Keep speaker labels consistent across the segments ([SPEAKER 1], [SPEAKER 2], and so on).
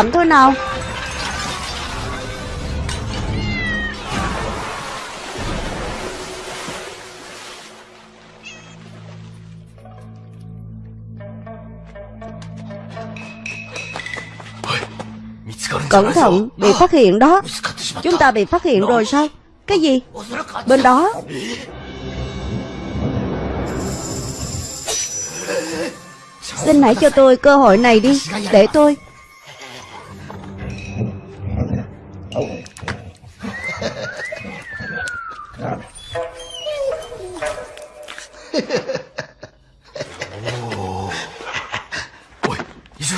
[SPEAKER 1] Chậm thôi nào. Cẩn thận Bị phát hiện đó. Chúng ta bị phát hiện rồi sao? Cái gì? Bên đó. Xin hãy cho tôi cơ hội này đi. Để tôi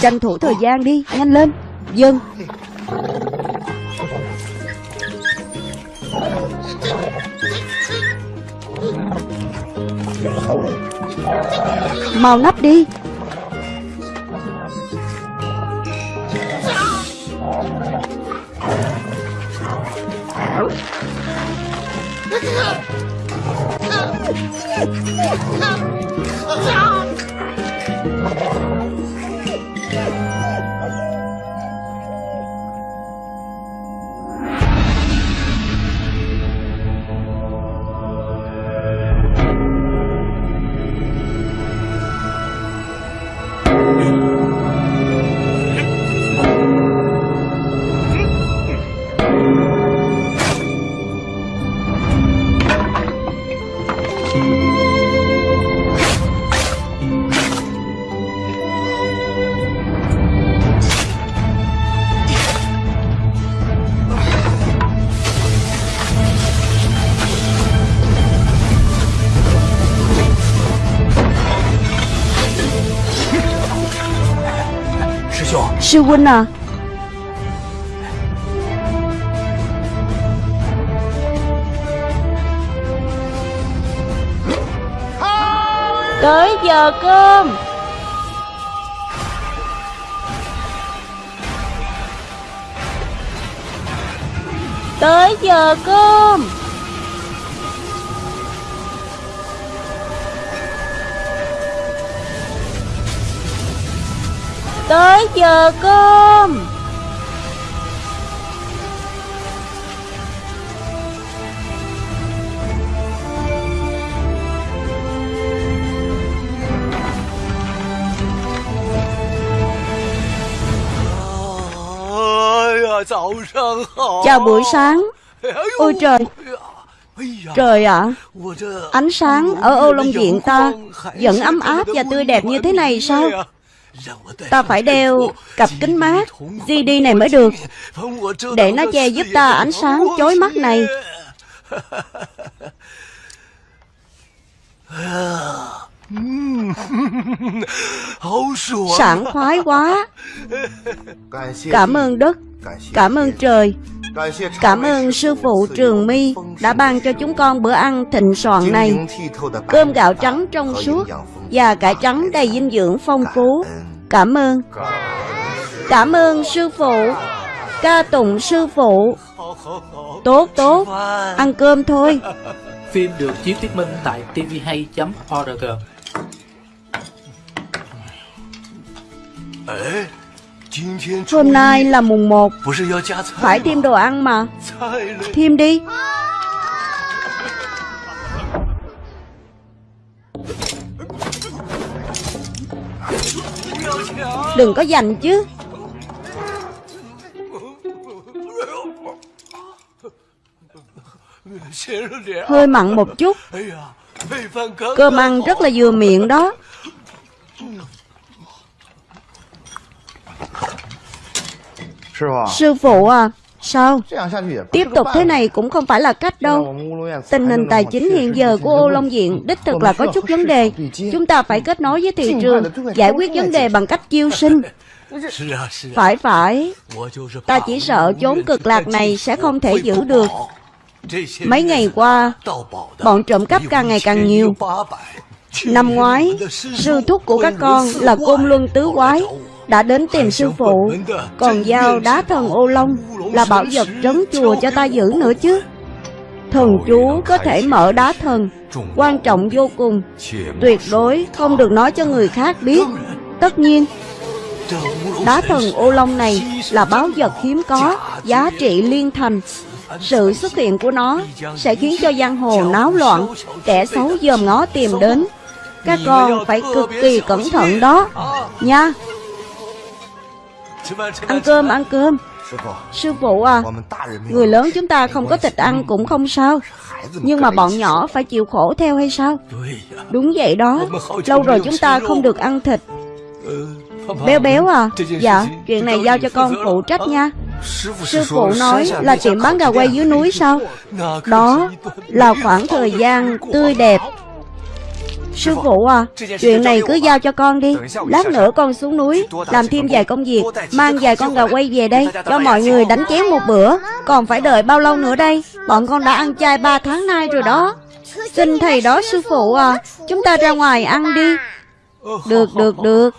[SPEAKER 1] Tranh thủ thời gian đi Nhanh lên. Dân. Mau nắp đi. Sư huynh à. Tới giờ cơm. Tới giờ cơm. Tới giờ cơm. Chào buổi sáng. Ôi trời. Trời ạ. Ánh sáng ở Âu Long Viện ta Vẫn ấm áp và tươi đẹp như thế này sao Ta phải đeo cặp kính mát GD này mới được, Để nó che giúp ta ánh sáng chói mắt này. Sảng khoái quá. Cảm ơn đất, Cảm ơn trời. Cảm ơn sư phụ Trường Mi Đã ban cho chúng con bữa ăn thịnh soạn này. Cơm gạo trắng trong suốt Và cải trắng đầy dinh dưỡng phong phú. Cảm ơn. Cảm ơn sư phụ. Ca tụng sư phụ. Tốt tốt. Ăn cơm thôi.
[SPEAKER 2] Phim được chiếu thuyết minh tại tvhay.org
[SPEAKER 1] Hôm nay là mùng 1 Phải thêm đồ ăn mà. Thêm đi. Đừng có giành chứ. Hơi mặn một chút. Cơm ăn rất là vừa miệng đó Sư phụ à Sao? Tiếp tục thế này cũng không phải là cách đâu. Tình hình tài chính hiện giờ của Ô Long Viện Đích thực là có chút vấn đề. Chúng ta phải kết nối với thị trường Giải quyết vấn đề bằng cách chiêu sinh. Phải phải. Ta chỉ sợ chốn cực lạc này sẽ không thể giữ được. Mấy ngày qua Bọn trộm cắp càng ngày càng nhiều. Năm ngoái Sư thúc của các con là Côn Luân Tứ Quái đã đến tìm sư phụ. Còn giao đá thần ô long Là bảo vật trấn chùa cho ta giữ nữa chứ. Thần chú có thể mở đá thần. Quan trọng vô cùng. Tuyệt đối không được nói cho người khác biết. Tất nhiên Đá thần ô long này là báo vật hiếm có, giá trị liên thành. Sự xuất hiện của nó sẽ khiến cho giang hồ náo loạn, kẻ xấu dòm ngó tìm đến. Các con phải cực kỳ cẩn thận đó, nha. Ăn cơm, ăn cơm. Sư phụ à, người lớn chúng ta không có thịt ăn cũng không sao. Nhưng mà bọn nhỏ phải chịu khổ theo hay sao? Đúng vậy đó, lâu rồi chúng ta không được ăn thịt. Béo béo à, dạ, chuyện này giao cho con phụ trách nha. Sư phụ nói là tiệm bán gà quay dưới núi sao? Đó là khoảng thời gian tươi đẹp Sư phụ à, chuyện này cứ giao cho con đi. Lát nữa con xuống núi Làm thêm vài công việc Mang vài con gà quay về đây Cho mọi người đánh chén một bữa. Còn phải đợi bao lâu nữa đây? Bọn con đã ăn chay 3 tháng nay rồi đó. Xin thầy đó sư phụ à Chúng ta ra ngoài ăn đi. Được, được, được.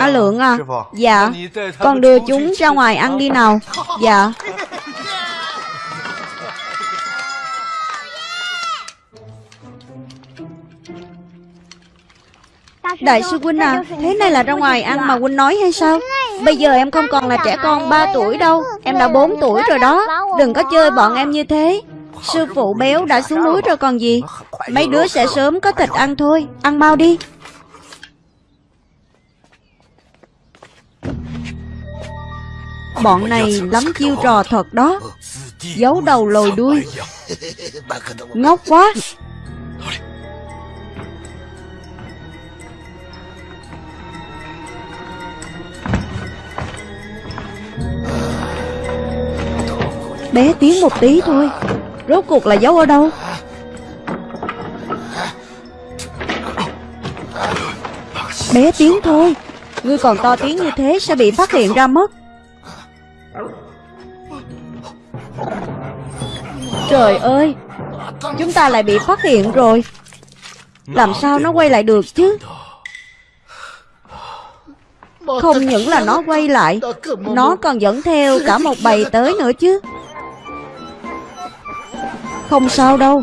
[SPEAKER 1] A Lượng à Dạ. Con đưa chúng ra ngoài ăn đi nào. Dạ Đại sư Huynh à Thế này là ra ngoài ăn mà Huynh nói hay sao? Bây giờ em không còn là trẻ con 3 tuổi đâu Em đã 4 tuổi rồi đó. Đừng có chơi bọn em như thế. Sư phụ béo đã xuống núi rồi còn gì? Mấy đứa sẽ sớm có thịt ăn thôi. Ăn mau đi. Bọn này lắm chiêu trò thật đó. Giấu đầu lồi đuôi. Ngốc quá Bé tiếng một tí thôi. Rốt cuộc là giấu ở đâu? Bé tiếng thôi. Ngươi còn to tiếng như thế sẽ bị phát hiện ra mất. Trời ơi, Chúng ta lại bị phát hiện rồi. Làm sao nó quay lại được chứ? Không những là nó quay lại, Nó còn dẫn theo cả một bầy tới nữa chứ không sao đâu.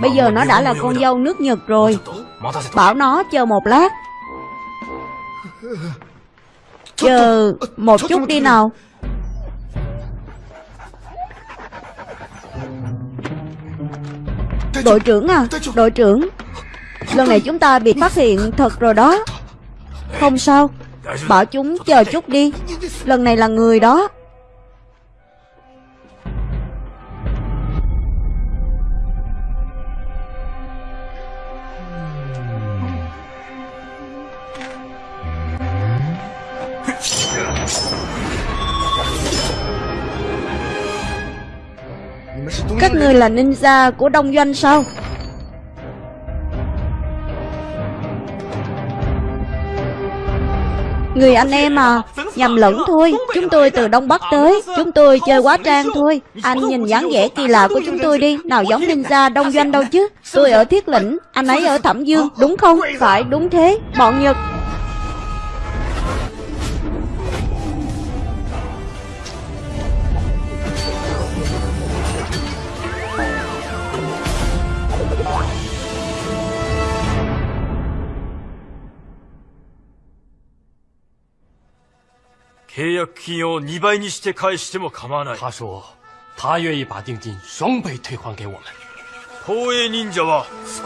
[SPEAKER 1] Bây giờ nó đã là con dâu nước Nhật rồi. Bảo nó chờ một lát. Chờ một chút đi nào. Đội trưởng à Đội trưởng. Lần này chúng ta bị phát hiện thật rồi đó. Không sao. Bảo chúng chờ chút đi. Lần này là người đó là ninja của đông doanh sao? Người anh em à Nhầm lẫn thôi. Chúng tôi từ Đông Bắc tới. Chúng tôi chơi quá trang thôi. Anh nhìn dáng vẻ kỳ lạ của chúng tôi đi. Nào giống ninja đông doanh đâu chứ? Tôi ở Thiết Lĩnh, Anh ấy ở Thẩm Dương, Đúng không? Phải, đúng thế. Bọn Nhật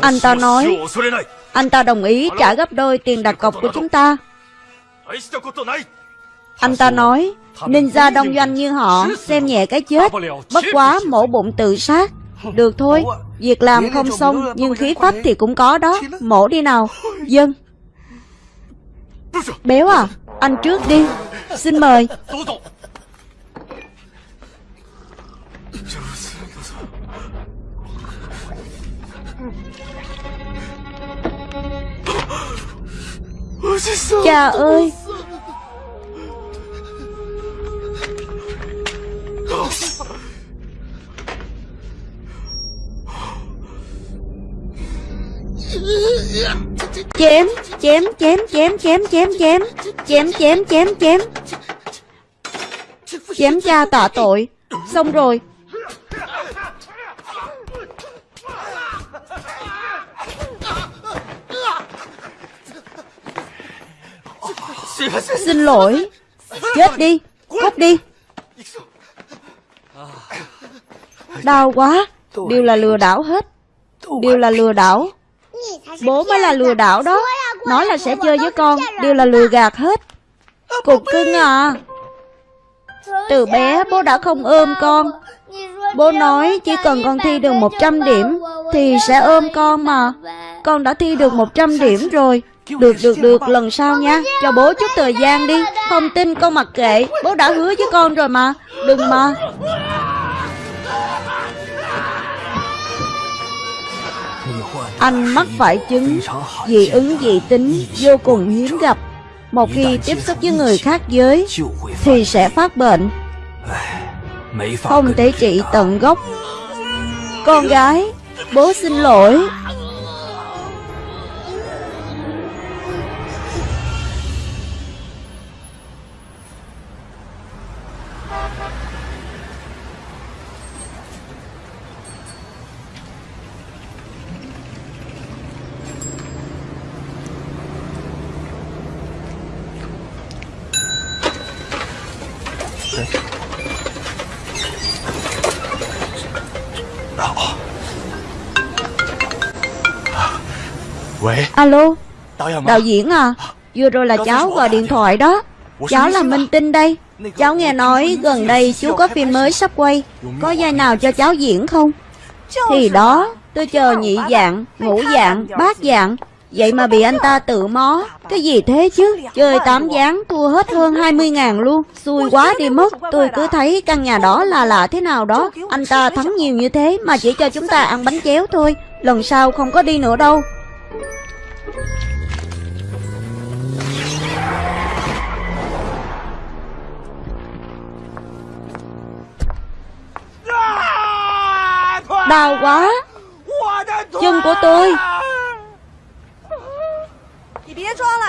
[SPEAKER 1] Anh ta nói Anh ta đồng ý trả gấp đôi tiền đặt cọc của chúng ta. Anh ta nói Ninja đông doanh như họ Xem nhẹ cái chết Bất quá mổ bụng tự sát. Được thôi Việc làm không xong Nhưng khí phách thì cũng có đó. Mổ đi nào. Dân. Béo à anh trước đi. Xin mời. Cha ơi. Chém chém chém chém chém chém chém chém chém chém chém. Chém cha tạ tội. Xong rồi. Xin lỗi. Chết đi, Cút đi. Đau quá. Đều là lừa đảo hết. Đều là lừa đảo. Bố mới là lừa đảo đó. Nói là sẽ chơi với con, Đều là lừa gạt hết. Cục cưng à. Từ bé bố đã không ôm con. Bố nói chỉ cần con thi được 100 điểm Thì sẽ ôm con mà. Con đã thi được 100 điểm rồi. Được được được, lần sau nha. Cho bố chút thời gian đi. Không tin con mặc kệ. Bố đã hứa với con rồi mà. Đừng mà. Anh mắc phải chứng dị ứng dị tính vô cùng hiếm gặp. Một khi tiếp xúc với người khác giới, Thì sẽ phát bệnh. Không thể trị tận gốc. Con gái, Bố xin lỗi. Alo? Đạo diễn à? Vừa rồi là cháu gọi điện thoại đó. Cháu là Minh Tinh đây. Cháu nghe nói gần đây chú có phim mới sắp quay. Có vai nào cho cháu diễn không? Thì đó Tôi chờ nhị dạng, ngũ dạng, bát dạng. Vậy mà bị anh ta tự mó. Cái gì thế chứ? Chơi tám gián thua hết hơn 20 ngàn luôn. Xui quá đi mất. Tôi cứ thấy căn nhà đó là lạ thế nào đó. Anh ta thắng nhiều như thế Mà chỉ cho chúng ta ăn bánh chéo thôi Lần sau không có đi nữa đâu Đau quá. Chân của tôi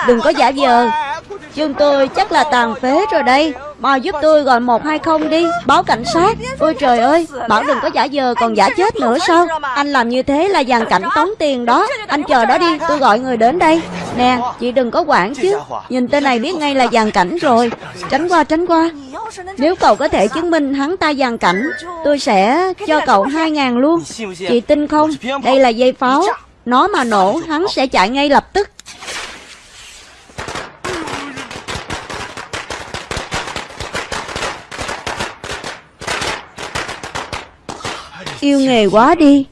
[SPEAKER 1] Đừng có giả vờ. Chân tôi chắc là tàn phế rồi đây. Mau giúp tôi gọi 120 đi. Báo cảnh sát. Ôi trời ơi. Bảo đừng có giả vờ, còn giả chết nữa sao? Anh làm như thế là dàn cảnh tống tiền đó. Anh chờ đó đi. Tôi gọi người đến đây. Nè, Chị đừng có quản chứ. Nhìn tên này biết ngay là dàn cảnh rồi. Tránh qua tránh qua. Nếu cậu có thể chứng minh hắn ta dàn cảnh, Tôi sẽ cho cậu 2 ngàn luôn. Chị tin không? Đây là dây pháo. Nó mà nổ, hắn sẽ chạy ngay lập tức. Yêu nghề quá đi.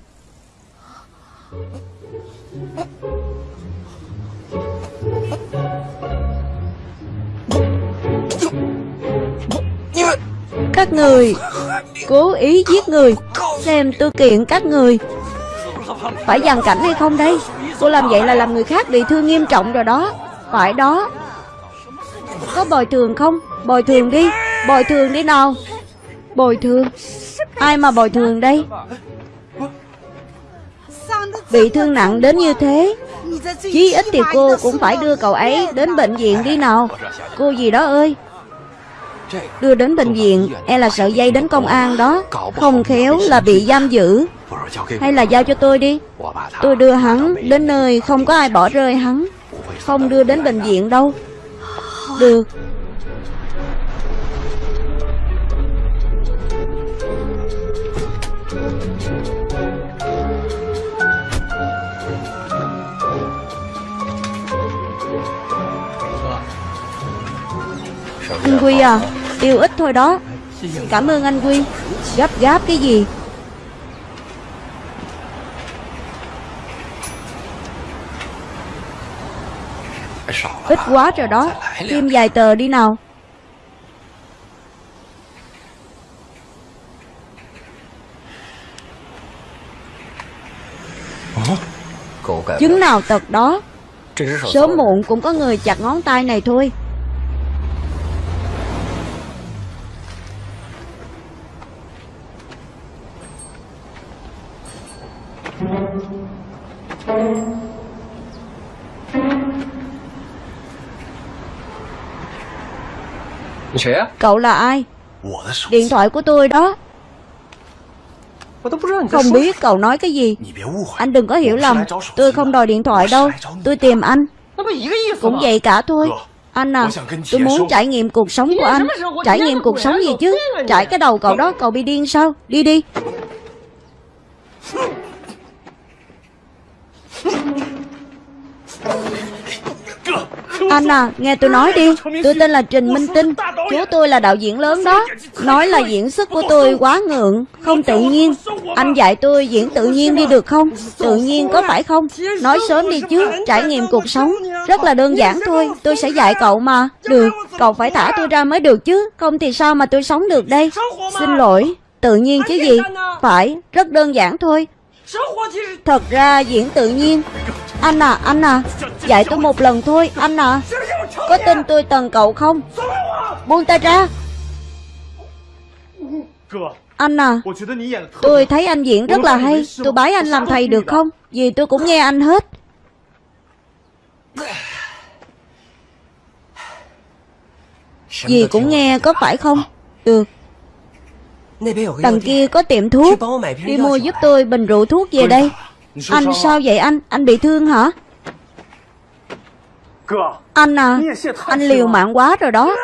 [SPEAKER 1] Các người, Cố ý giết người. Xem tôi kiện các người. Phải dàn cảnh hay không đây? Cô làm vậy là làm người khác bị thương nghiêm trọng rồi đó. Phải đó. Có bồi thường không? Bồi thường đi. Bồi thường đi nào. Bồi thường. Ai mà bồi thường đây? Bị thương nặng đến như thế. Chí ít thì cô cũng phải đưa cậu ấy đến bệnh viện đi nào. Cô gì đó ơi. Đưa đến bệnh viện E là sợ dây đến công an đó. Không khéo là bị giam giữ. Hay là giao cho tôi đi. Tôi đưa hắn đến nơi không có ai bỏ rơi hắn. Không đưa đến bệnh viện đâu. Được. Anh Quy à Tiêu ít thôi đó. Cảm ơn anh Quy. Gấp, gáp cái gì? Ít quá rồi đó. Thêm vài tờ đi nào. Chứng nào tật đó? Sớm muộn cũng có người chặt ngón tay này thôi. Cậu là ai? Điện thoại của tôi đó. Không biết cậu nói cái gì. Anh đừng có hiểu lầm. Tôi không đòi điện thoại đâu. Tôi tìm anh. Cũng vậy cả thôi. Anh à, tôi muốn trải nghiệm cuộc sống của anh. Trải nghiệm cuộc sống gì chứ? Trải cái đầu cậu đó, cậu bị điên sao? Đi đi Anh à, nghe tôi nói đi. Tôi tên là Trình Minh Tinh. Chú tôi là đạo diễn lớn đó. Nói là diễn xuất của tôi quá ngượng Không tự nhiên. Anh dạy tôi diễn tự nhiên đi được không? Tự nhiên có phải không? Nói sớm đi chứ Trải nghiệm cuộc sống Rất là đơn giản thôi. Tôi sẽ dạy cậu mà. Được Cậu phải thả tôi ra mới được chứ. Không thì sao mà tôi sống được đây? Xin lỗi. Tự nhiên chứ gì? Phải Rất đơn giản thôi. Thật ra diễn tự nhiên. Anh à, anh à Dạy tôi một lần thôi, anh à. Có tin tôi tần cậu không? Buông tay ra. Anh à Tôi thấy anh diễn rất là hay. Tôi bái anh làm thầy được không? Vì tôi cũng nghe anh hết. Dì cũng nghe có phải không? Được. Đằng kia có tiệm thuốc. Đi mua giúp tôi bình rượu thuốc về đây. Anh sao vậy anh? Anh bị thương hả? Anh à Anh liều mạng quá rồi đó.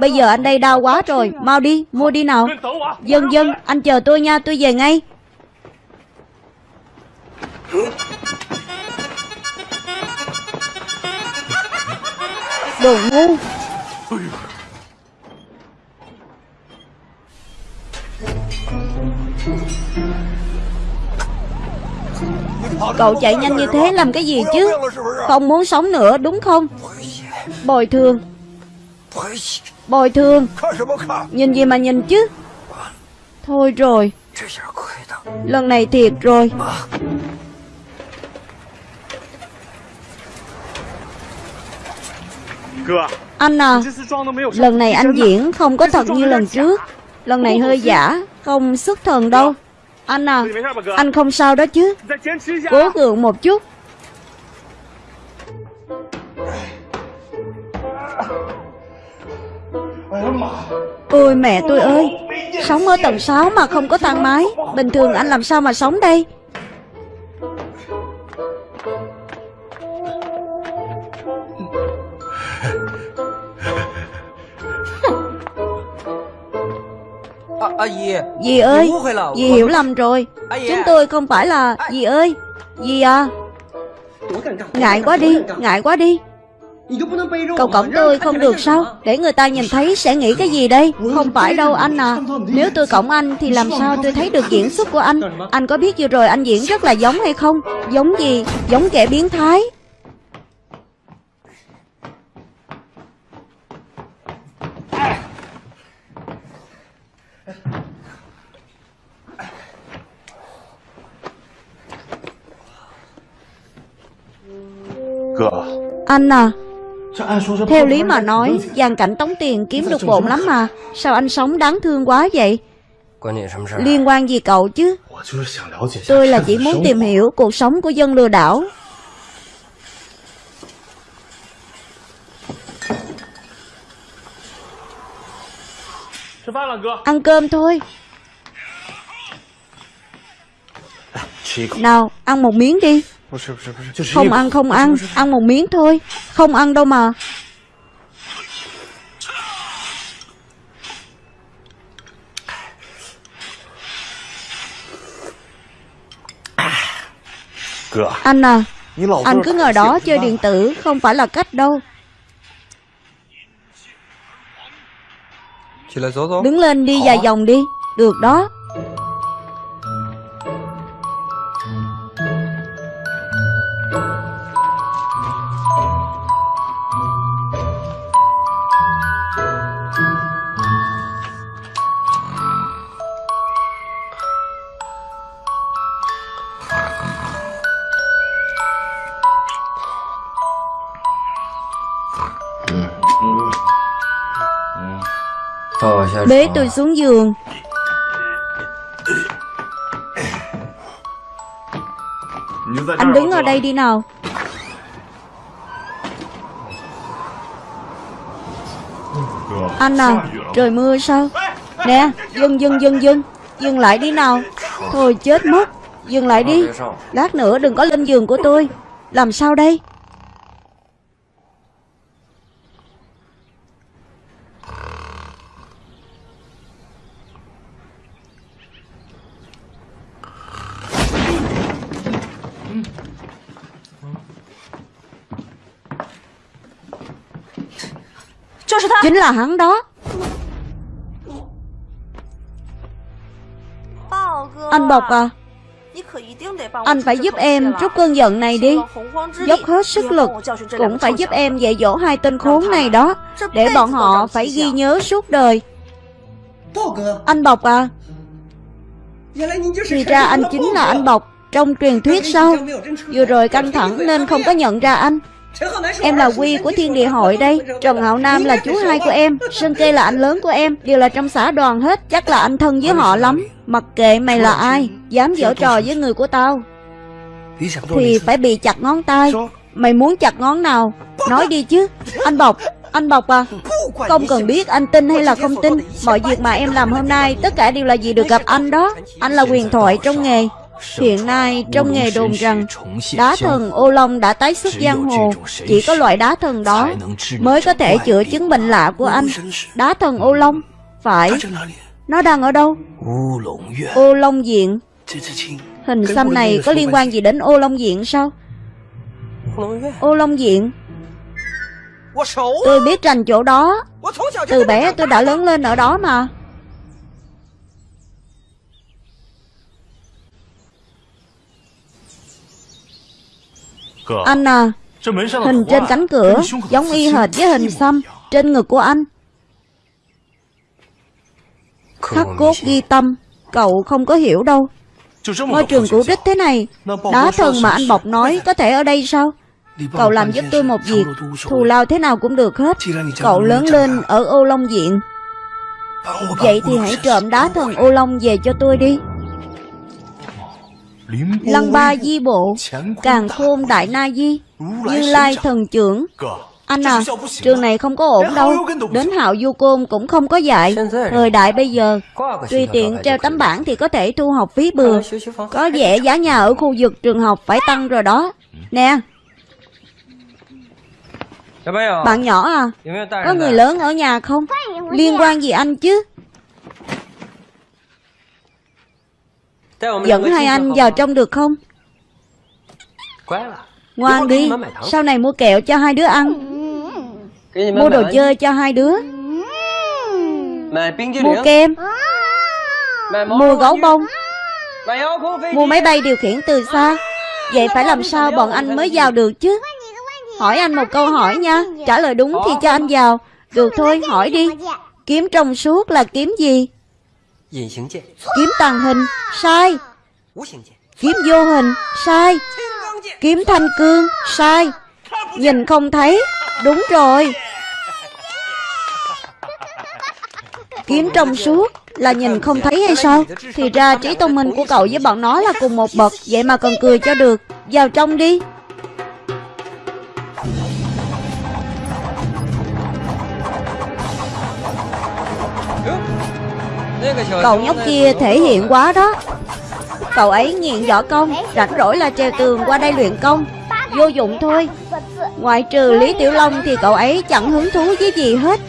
[SPEAKER 1] Bây giờ anh đây đau quá rồi. Mau đi mua đi nào. Dân dân anh chờ tôi nha tôi về ngay. Đồ ngu Cậu chạy nhanh như thế làm cái gì chứ? Không muốn sống nữa đúng không? Bồi thường. Bồi thường. Nhìn gì mà nhìn chứ? Thôi rồi. Lần này thiệt rồi. Anh à Lần này anh diễn không có thật như lần trước Lần này hơi giả, Không xuất thần đâu. Anh à Anh không sao đó chứ. Cố gượng một chút. Ôi mẹ tôi ơi, Sống ở tầng 6 mà không có thang máy. Bình thường anh làm sao mà sống đây? Dì ơi Dì hiểu lầm rồi. Chúng tôi không phải là Dì ơi Dì à. Ngại quá đi Ngại quá đi. Cậu cổng tôi không được sao? Để người ta nhìn thấy sẽ nghĩ cái gì đây? Không phải đâu anh à Nếu tôi cổng anh thì làm sao tôi thấy được diễn xuất của anh? Anh có biết vừa rồi anh diễn rất là giống hay không? Giống gì? Giống kẻ biến thái Anh à Theo lý mà nói Giàn cảnh tống tiền kiếm được bộn lắm mà. Sao anh sống đáng thương quá vậy? Liên quan gì cậu chứ? Tôi là chỉ muốn tìm hiểu Cuộc sống của dân lừa đảo Ăn cơm thôi. Nào ăn một miếng đi. Không ăn không ăn Ăn một miếng thôi. Không ăn đâu mà. Anh à Anh cứ ngồi đó chơi điện tử Không phải là cách đâu Đứng lên đi dài vòng đi. Được đó Bế tôi xuống giường. Anh đứng ở đây đi nào. Anh à Trời mưa sao? Nè, Dừng dừng dừng dừng. Dừng lại đi nào. Thôi chết mất. Dừng lại đi. Lát nữa đừng có lên giường của tôi. Làm sao đây? Chính là hắn đó. Anh Bộc à Anh phải giúp em trút cơn giận này đi. Dốc hết sức lực Cũng phải giúp em dạy dỗ hai tên khốn này đó, Để bọn họ phải ghi nhớ suốt đời. Anh Bộc à Thì ra anh chính là anh Bộc. Trong truyền thuyết sao Vừa rồi căng thẳng nên không có nhận ra anh. Em là Quy của Thiên Địa Hội đây. Trần Hạo Nam là chú hai của em. Sơn Kê là anh lớn của em. Đều là trong xã đoàn hết. Chắc là anh thân với họ lắm. Mặc kệ mày là ai, Dám giở trò với người của tao, Thì phải bị chặt ngón tay. Mày muốn chặt ngón nào? Nói đi chứ. Anh Bọc anh Bọc à. Không cần biết anh tin hay là không tin. Mọi việc mà em làm hôm nay, Tất cả đều là vì được gặp anh đó. Anh là quyền thoại trong nghề. Hiện nay trong nghề đồn rằng Đá thần ô long đã tái xuất giang hồ. Chỉ có loại đá thần đó Mới có thể chữa chứng bệnh lạ của anh. Đá thần ô long Phải. Nó đang ở đâu? Ô long diện Hình xăm này có liên quan gì đến ô long diện sao? Ô long diện Tôi biết rành chỗ đó. Từ bé tôi đã lớn lên ở đó mà Anh à Hình trên cánh cửa Giống y hệt với hình xăm Trên ngực của anh. Khắc cốt ghi tâm Cậu không có hiểu đâu. Ngôi trường cũ rích thế này Đá thần mà anh Bọc nói Có thể ở đây sao? Cậu làm giúp tôi một việc Thù lao thế nào cũng được hết. Cậu lớn lên ở ô long diện. Vậy thì hãy trộm đá thần ô long về cho tôi đi Lăng ba di bộ Càng khôn đại na di Như lai thần trưởng. Anh à Trường này không có ổn đâu. Đến hạo du côn cũng không có dạy. Thời đại bây giờ Tùy tiện treo tấm bảng thì có thể thu học phí bừa. Có vẻ giá nhà ở khu vực trường học phải tăng rồi đó. Nè. Bạn nhỏ à Có người lớn ở nhà không? Liên quan gì anh chứ Dẫn hai anh vào trong được không? Ngoan đi Sau này mua kẹo cho hai đứa ăn. Mua đồ chơi cho hai đứa. Mua kem. Mua gấu bông. Mua máy bay điều khiển từ xa. Vậy phải làm sao bọn anh mới vào được chứ? Hỏi anh một câu hỏi nha. Trả lời đúng thì cho anh vào. Được thôi hỏi đi Kiếm trong suốt là kiếm gì Kiếm tàng hình Sai. Kiếm vô hình Sai. Kiếm thanh cương Sai. Nhìn không thấy Đúng rồi. Kiếm trong suốt Là nhìn không thấy hay sao? Thì ra trí thông minh của cậu với bọn nó là cùng một bậc Vậy mà còn cười cho được. Vào trong đi Cậu nhóc kia thể hiện quá đó. Cậu ấy nghiện võ công, Rảnh rỗi là treo tường qua đây luyện công. Vô dụng thôi. Ngoại trừ Lý Tiểu Long thì cậu ấy chẳng hứng thú với gì hết.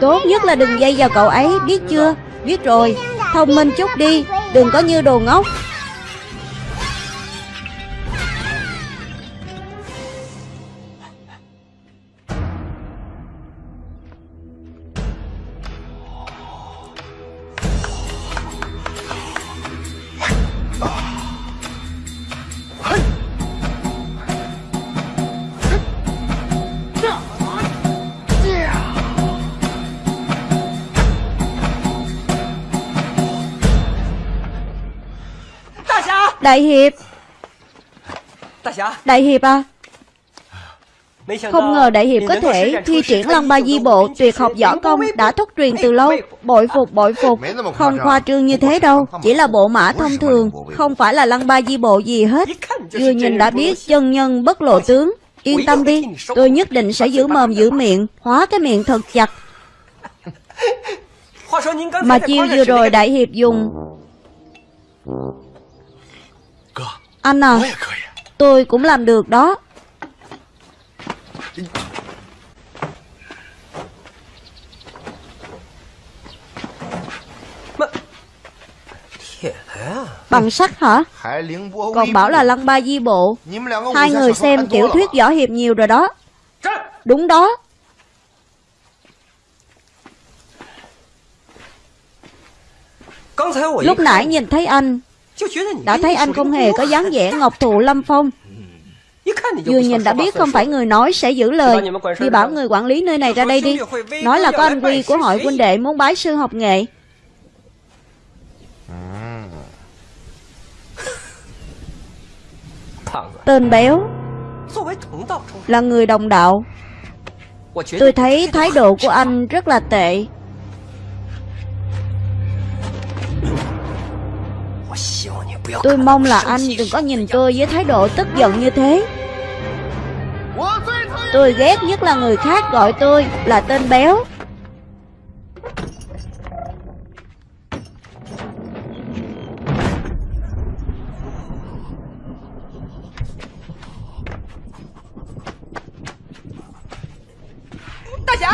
[SPEAKER 1] Tốt nhất là đừng dây vào cậu ấy, Biết chưa? Biết rồi. Thông minh chút đi, Đừng có như đồ ngốc. Đại Hiệp. Đại Hiệp à? Không ngờ Đại Hiệp có thể thi triển Long Ba Di Bộ tuyệt học võ công đã thất truyền từ lâu. Bội phục bội phục. Không khoa trương như thế đâu. Chỉ là bộ mã thông thường Không phải là Lăng Ba Di Bộ gì hết. Vừa nhìn đã biết chân nhân bất lộ tướng. Yên tâm đi Tôi nhất định sẽ giữ mồm giữ miệng Hóa cái miệng thật chặt. Mà chiêu vừa rồi Đại Hiệp dùng anh à Tôi cũng làm được đó. Bằng sắt hả? Còn bảo là lăng ba di bộ. Hai người xem tiểu thuyết võ hiệp nhiều rồi đó. Đúng đó. Lúc nãy nhìn thấy anh Đã thấy anh không hề có dáng vẻ ngọc thụ lâm phong. Vừa nhìn đã biết không phải người nói sẽ giữ lời. Đi bảo người quản lý nơi này ra đây đi. Nói là có anh Quy của hội huynh đệ muốn bái sư học nghệ Tên béo Là người đồng đạo. Tôi thấy thái độ của anh rất là tệ Tôi mong là anh đừng có nhìn tôi với thái độ tức giận như thế. Tôi ghét nhất là người khác gọi tôi là tên béo.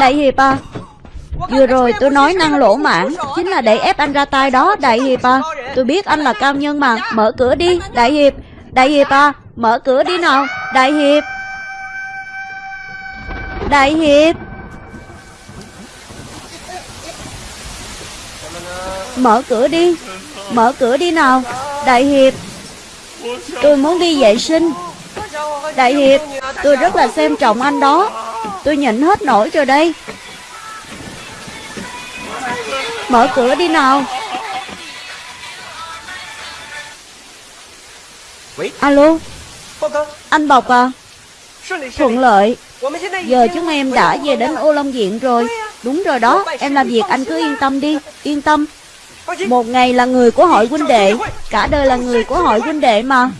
[SPEAKER 1] Đại Hiệp à Vừa rồi tôi nói năng lỗ mãn Chính là để ép anh ra tay đó Đại Hiệp à. Tôi biết anh là cao nhân mà. Mở cửa đi Đại Hiệp. Đại Hiệp à Mở cửa đi nào. Đại Hiệp. Đại Hiệp. Mở cửa đi. Mở cửa đi nào. Đại Hiệp. Tôi muốn đi vệ sinh. Đại Hiệp Tôi rất là xem trọng anh đó. Tôi nhịn hết nổi rồi đây Mở cửa đi nào. Alo. Anh Bọc à. Thuận lợi. Giờ chúng em đã về đến ô long viện rồi. Đúng rồi đó Em làm việc anh cứ yên tâm đi Yên tâm. Một ngày là người của hội huynh đệ. Cả đời là người của hội huynh đệ mà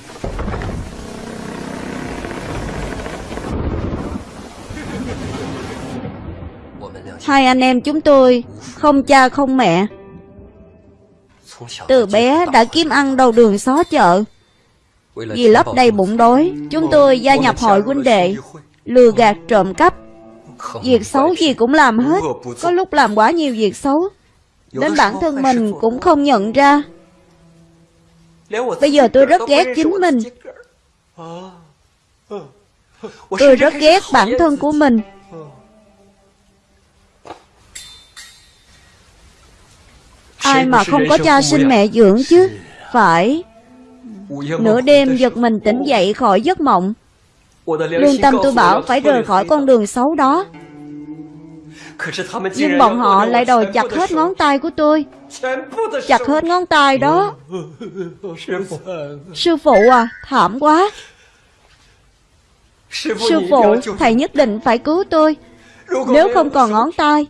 [SPEAKER 1] Hai anh em chúng tôi, Không cha không mẹ. Từ bé đã kiếm ăn đầu đường xó chợ. Vì lấp đầy bụng đói, Chúng tôi gia nhập hội huynh đệ, Lừa gạt trộm cắp. Việc xấu gì cũng làm hết, Có lúc làm quá nhiều việc xấu. Đến bản thân mình cũng không nhận ra. Bây giờ tôi rất ghét chính mình. Tôi rất ghét bản thân của mình. Ai mà không có cha sinh mẹ dưỡng chứ? Phải. Nửa đêm giật mình tỉnh dậy khỏi giấc mộng. Lương tâm tôi bảo phải rời khỏi con đường xấu đó. Nhưng bọn họ lại đòi chặt hết ngón tay của tôi. Chặt hết ngón tay đó. Sư phụ. À, thảm quá. Sư phụ, thầy nhất định phải cứu tôi. Nếu không còn ngón tay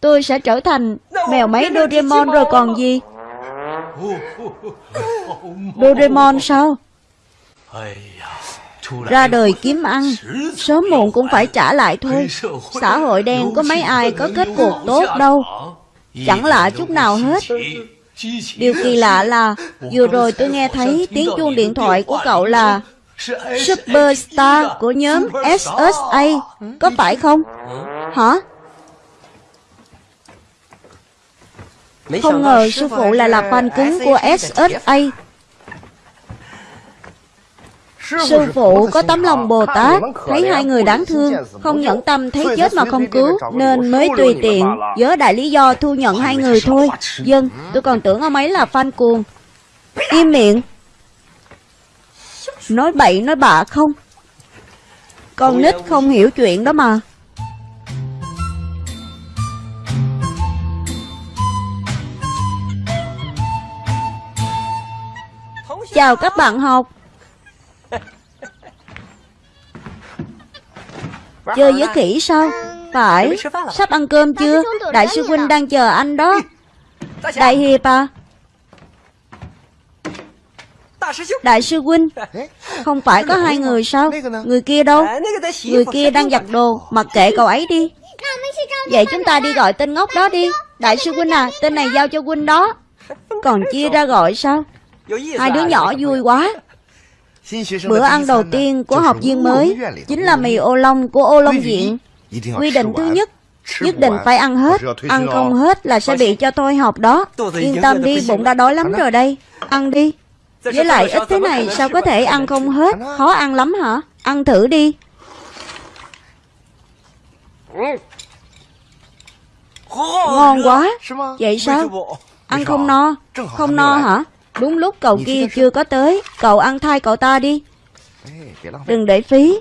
[SPEAKER 1] Tôi sẽ trở thành mèo máy Doraemon rồi còn gì? Doraemon sao? Ra đời kiếm ăn Sớm muộn cũng phải trả lại thôi. Xã hội đen có mấy ai có kết cuộc tốt đâu. Chẳng lạ chút nào hết. Điều kỳ lạ là Vừa rồi tôi nghe thấy tiếng chuông điện thoại của cậu là Superstar của nhóm SSA Có phải không? Hả? Không ngờ sư phụ lại là fan cứng của SSA Sư phụ có tấm lòng Bồ Tát Thấy hai người đáng thương Không nhẫn tâm thấy chết mà không cứu Nên mới tùy tiện Dớ đại lý do thu nhận hai người thôi Dân tôi còn tưởng ông ấy là fan cuồng Im miệng Nói bậy nói bạ không Con nít không hiểu chuyện đó mà Chào các bạn học. Chơi với khỉ sao? Phải. Sắp ăn cơm chưa? Đại sư huynh đang chờ anh đó. Đại hiệp à. Đại sư huynh Không phải có hai người sao? Người kia đâu? Người kia đang giặt đồ. Mặc kệ cậu ấy đi. Vậy chúng ta đi gọi tên ngốc đó đi. Đại sư huynh à Tên này giao cho huynh đó. Còn chia ra gọi sao Hai đứa nhỏ vui quá. Bữa ăn đầu tiên của học viên mới Chính là mì ô long của ô long viện. Quy định thứ nhất Nhất định phải ăn hết Ăn không hết là sẽ bị cho tôi học đó. Yên tâm đi bụng đã đói lắm rồi đây. Ăn đi. Với lại ít thế này sao có thể ăn không hết? Khó ăn lắm hả? Ăn thử đi. Ngon quá. Vậy sao? Ăn không no. Không no hả Đúng lúc cậu kia chưa? có tới Cậu ăn thay cậu ta đi. Đừng để phí.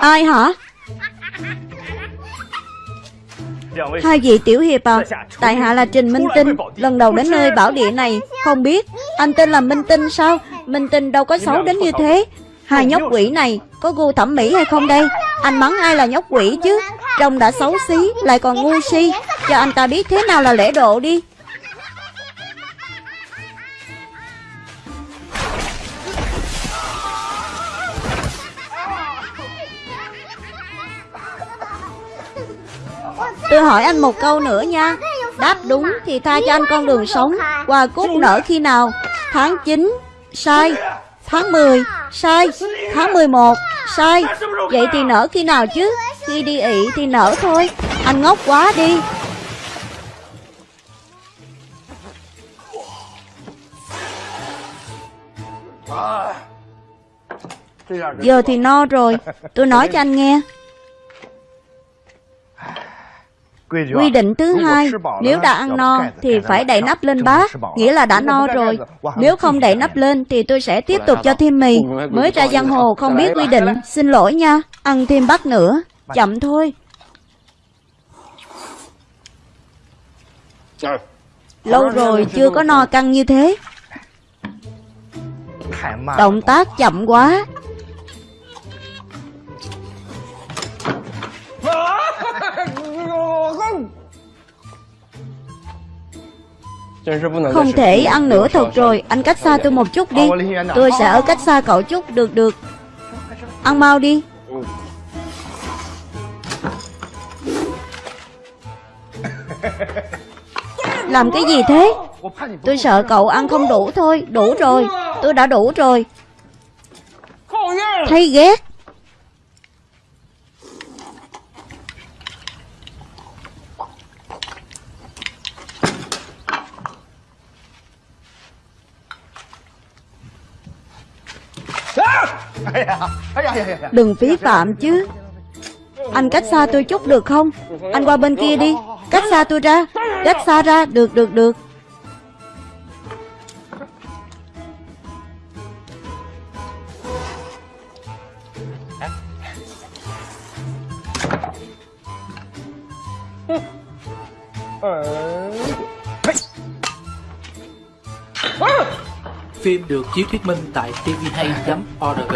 [SPEAKER 1] Ai hả? Hai vị tiểu hiệp à Tại hạ là Trình Minh Tinh. Lần đầu đến nơi bảo địa này Không biết Anh tên là Minh Tinh sao? Minh Tinh đâu có xấu đến như thế. Hai nhóc quỷ này Có gu thẩm mỹ hay không đây anh mắng ai là nhóc quỷ chứ? Trông đã xấu xí, Lại còn ngu si. Cho anh ta biết thế nào là lễ độ đi. Tôi hỏi anh một câu nữa nha. Đáp đúng thì tha cho anh con đường sống. Quà cúc nở khi nào? Tháng 9 Sai. Tháng 10 Sai. Tháng 11 Sai Vậy thì nở khi nào chứ? Khi đi ị thì nở thôi. Anh ngốc quá đi. Giờ thì no rồi. Tôi nói cho anh nghe Quy định thứ hai, nếu đã ăn no thì phải đậy nắp lên bát, nghĩa là đã no rồi. Nếu không đậy nắp lên thì tôi sẽ tiếp tục cho thêm mì. Mới ra giang hồ không biết quy định, xin lỗi nha, ăn thêm bát nữa, chậm thôi. Lâu rồi chưa có no căng như thế. Động tác chậm quá. Không thể ăn nữa thật rồi. Anh cách xa tôi một chút đi. Tôi sẽ ở cách xa cậu chút Được được. Ăn mau đi. Làm cái gì thế? Tôi sợ cậu ăn không đủ thôi. Đủ rồi. Tôi đã đủ rồi. Thấy ghét Đừng phí phạm chứ. Anh cách xa tôi chút được không? Anh qua bên kia đi. Cách xa tôi ra. Cách xa ra. Được được được.
[SPEAKER 2] Phim được chiếu thuyết minh tại tvhay.org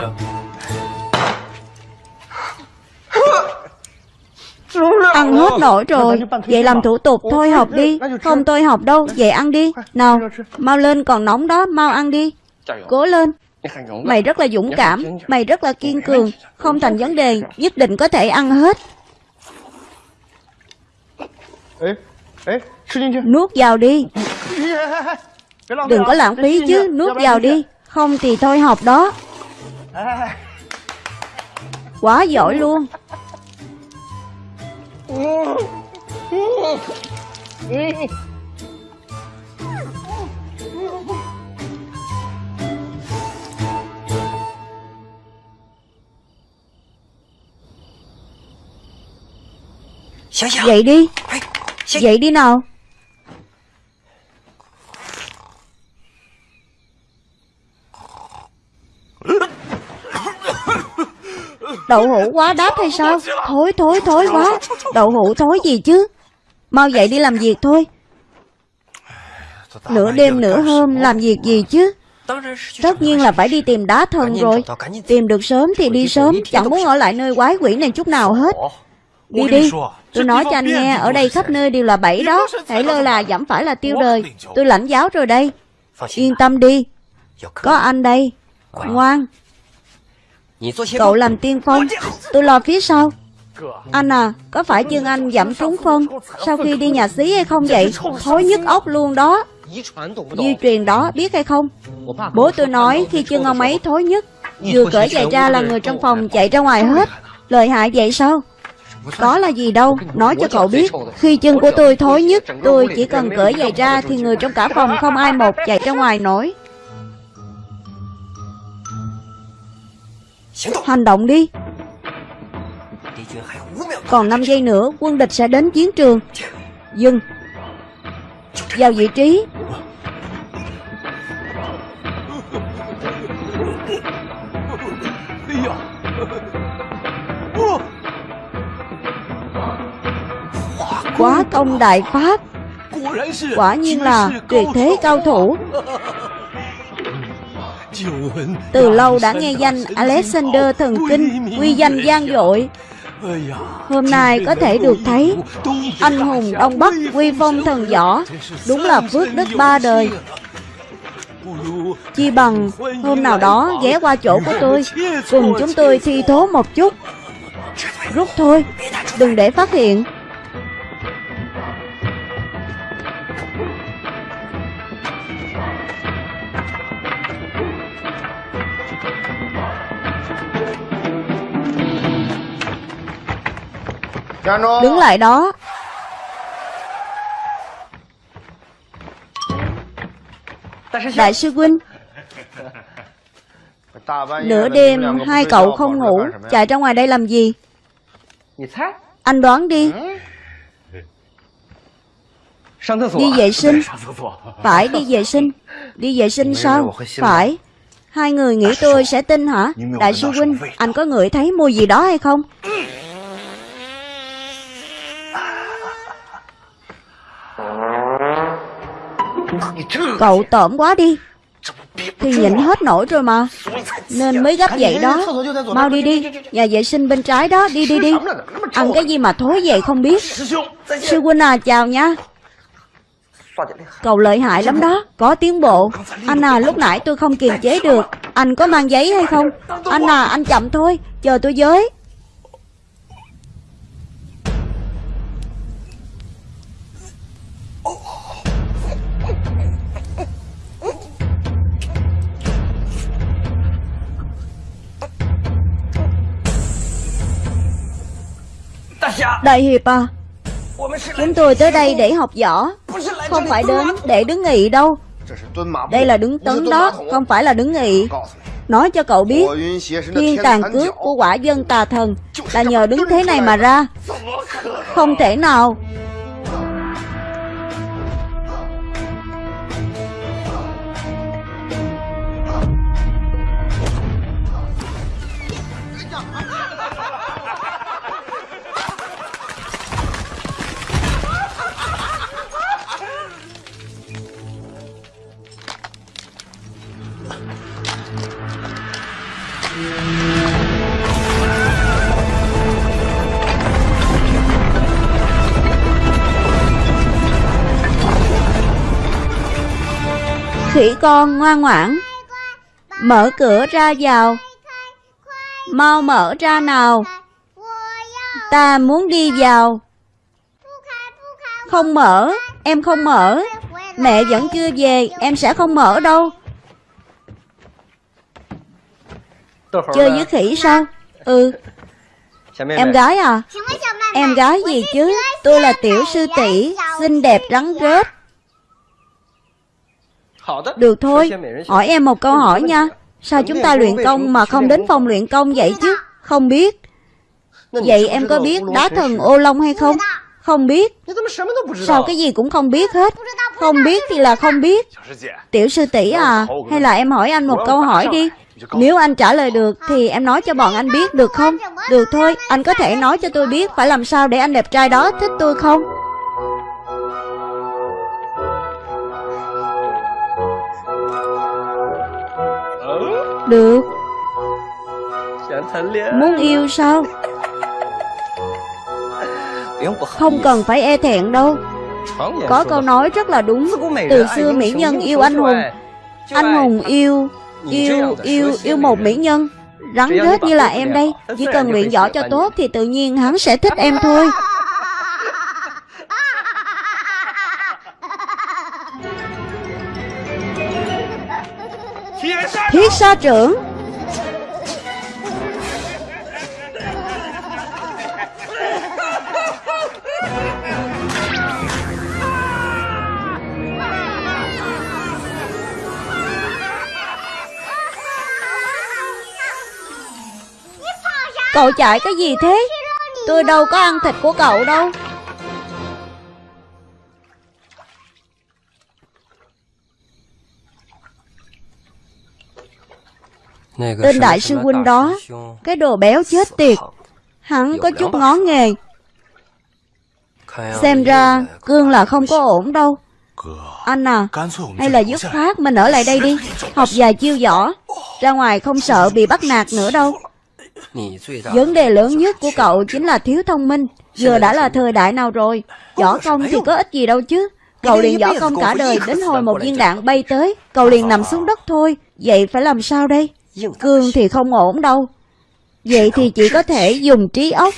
[SPEAKER 1] Ăn hết nổi rồi. Vậy làm thủ tục thôi học đi. Không tôi học đâu. Vậy ăn đi. Nào Mau lên còn nóng đó. Mau ăn đi. Cố lên. Mày rất là dũng cảm. Mày rất là kiên cường. Không thành vấn đề. Nhất định có thể ăn hết. Nuốt vào đi Đừng có lãng phí chứ Nuốt vào đi. Không thì thôi học đó. Quá giỏi luôn. Dậy đi. Dậy đi nào Đậu hũ quá đáp hay sao? Thối thối thối quá. Đậu hũ thối gì chứ? Mau dậy đi làm việc thôi. Nửa đêm, nửa hôm, làm việc gì chứ? Tất nhiên là phải đi tìm đá thần rồi. Tìm được sớm thì đi sớm. Chẳng muốn ở lại nơi quái quỷ này chút nào hết. Đi đi. Tôi nói cho anh nghe, Ở đây khắp nơi đều là bẫy đó. Hãy lơ là giảm phải là tiêu đời. Tôi lãnh giáo rồi đây. Yên tâm đi. Có anh đây. Ngoan. Cậu làm tiên phong. Tôi lo phía sau. Anh à Có phải chân anh giảm trúng phân Sau khi đi nhà xí hay không vậy? Thối nhức ốc luôn đó. Di truyền đó biết hay không? Bố tôi nói khi chân ông ấy thối nhất Vừa cởi giày ra là người trong phòng chạy ra ngoài hết. Lời hại vậy sao? Có là gì đâu. Nói cho cậu biết Khi chân của tôi thối nhất Tôi chỉ cần cởi giày ra Thì người trong cả phòng không ai một chạy ra ngoài nổi Hành động đi. Còn 5 giây nữa Quân địch sẽ đến chiến trường. Dừng. Vào vị trí. Quá công đại pháp. Quả nhiên là tuyệt thế cao thủ Từ lâu đã nghe danh Alexander thần kinh Quy danh gian dội. Hôm nay có thể được thấy Anh hùng Đông Bắc Quy phong thần võ Đúng là phước đức ba đời. Chi bằng hôm nào đó ghé qua chỗ của tôi Cùng chúng tôi thi thố một chút. Rút thôi Đừng để phát hiện Đứng lại đó. Đại sư huynh. Nửa đêm hai cậu không ngủ. Chạy ra ngoài đây làm gì? Anh đoán đi. Đi vệ sinh. Phải đi vệ sinh. Đi vệ sinh sao? Phải. Hai người nghĩ tôi sẽ tin hả? Đại sư huynh Anh có ngửi thấy mùi gì đó hay không Cậu tởm quá đi. Thì nhịn hết nổi rồi mà. Nên mới gấp vậy đó. Mau đi đi. Nhà vệ sinh bên trái đó. Đi đi đi. Ăn cái gì mà thối vậy không biết. Sư huynh à chào nha. Cậu lợi hại lắm đó. Có tiến bộ. Anh à lúc nãy tôi không kiềm chế được. Anh có mang giấy hay không? Anh à anh chậm thôi. Chờ tôi với. Đại hiệp à Chúng tôi tới đây để học võ. Không phải đến để đứng nghị đâu. Đây là đứng tấn đó Không phải là đứng nghị Nói cho cậu biết Thiên tàn cước của quả dân tà thần Là nhờ đứng thế này mà ra. Không thể nào Khỉ con ngoan ngoãn. Mở cửa ra vào. Mau mở ra nào. Ta muốn đi vào. Không mở, Em không mở. Mẹ vẫn chưa về, Em sẽ không mở đâu. Chơi với khỉ sao? Ừ. Em gái à? Em gái gì chứ? Tôi là tiểu sư tỷ, Xinh đẹp rắn rết được thôi, hỏi em một câu hỏi nha. Sao chúng ta luyện công mà không đến phòng luyện công vậy chứ? Không biết. Vậy em có biết đá thần ô long hay không? Không biết. Sao cái gì cũng không biết hết? Không biết thì là không biết. Tiểu sư tỷ à, hay là em hỏi anh một câu hỏi đi. Nếu anh trả lời được thì em nói cho bọn anh biết được không? Được thôi, anh có thể nói cho tôi biết phải làm sao để anh đẹp trai đó thích tôi không? Được. Muốn yêu sao? Không cần phải e thẹn đâu. Có câu nói rất là đúng. Từ xưa mỹ nhân yêu anh hùng. Anh hùng yêu Yêu, yêu, yêu một mỹ nhân. Rắn rết như là em đây. Chỉ cần luyện võ cho tốt Thì tự nhiên hắn sẽ thích em thôi huyết sa trưởng. Cậu chạy cái gì thế? Tôi đâu có ăn thịt của cậu đâu. Tên đại sư huynh đó Cái đồ béo chết tiệt. Hắn có chút ngó nghề. Xem ra Cương là không có ổn đâu. Anh à Hay là dứt khoát mình ở lại đây đi. Học vài chiêu võ Ra ngoài không sợ bị bắt nạt nữa đâu. Vấn đề lớn nhất của cậu chính là thiếu thông minh. Giờ đã là thời đại nào rồi? Võ công thì có ích gì đâu chứ. Cậu liền võ công cả đời Đến hồi một viên đạn bay tới. Cậu liền nằm xuống đất thôi. Vậy phải làm sao đây Cương thì không ổn đâu. Vậy thì chỉ có thể dùng trí óc.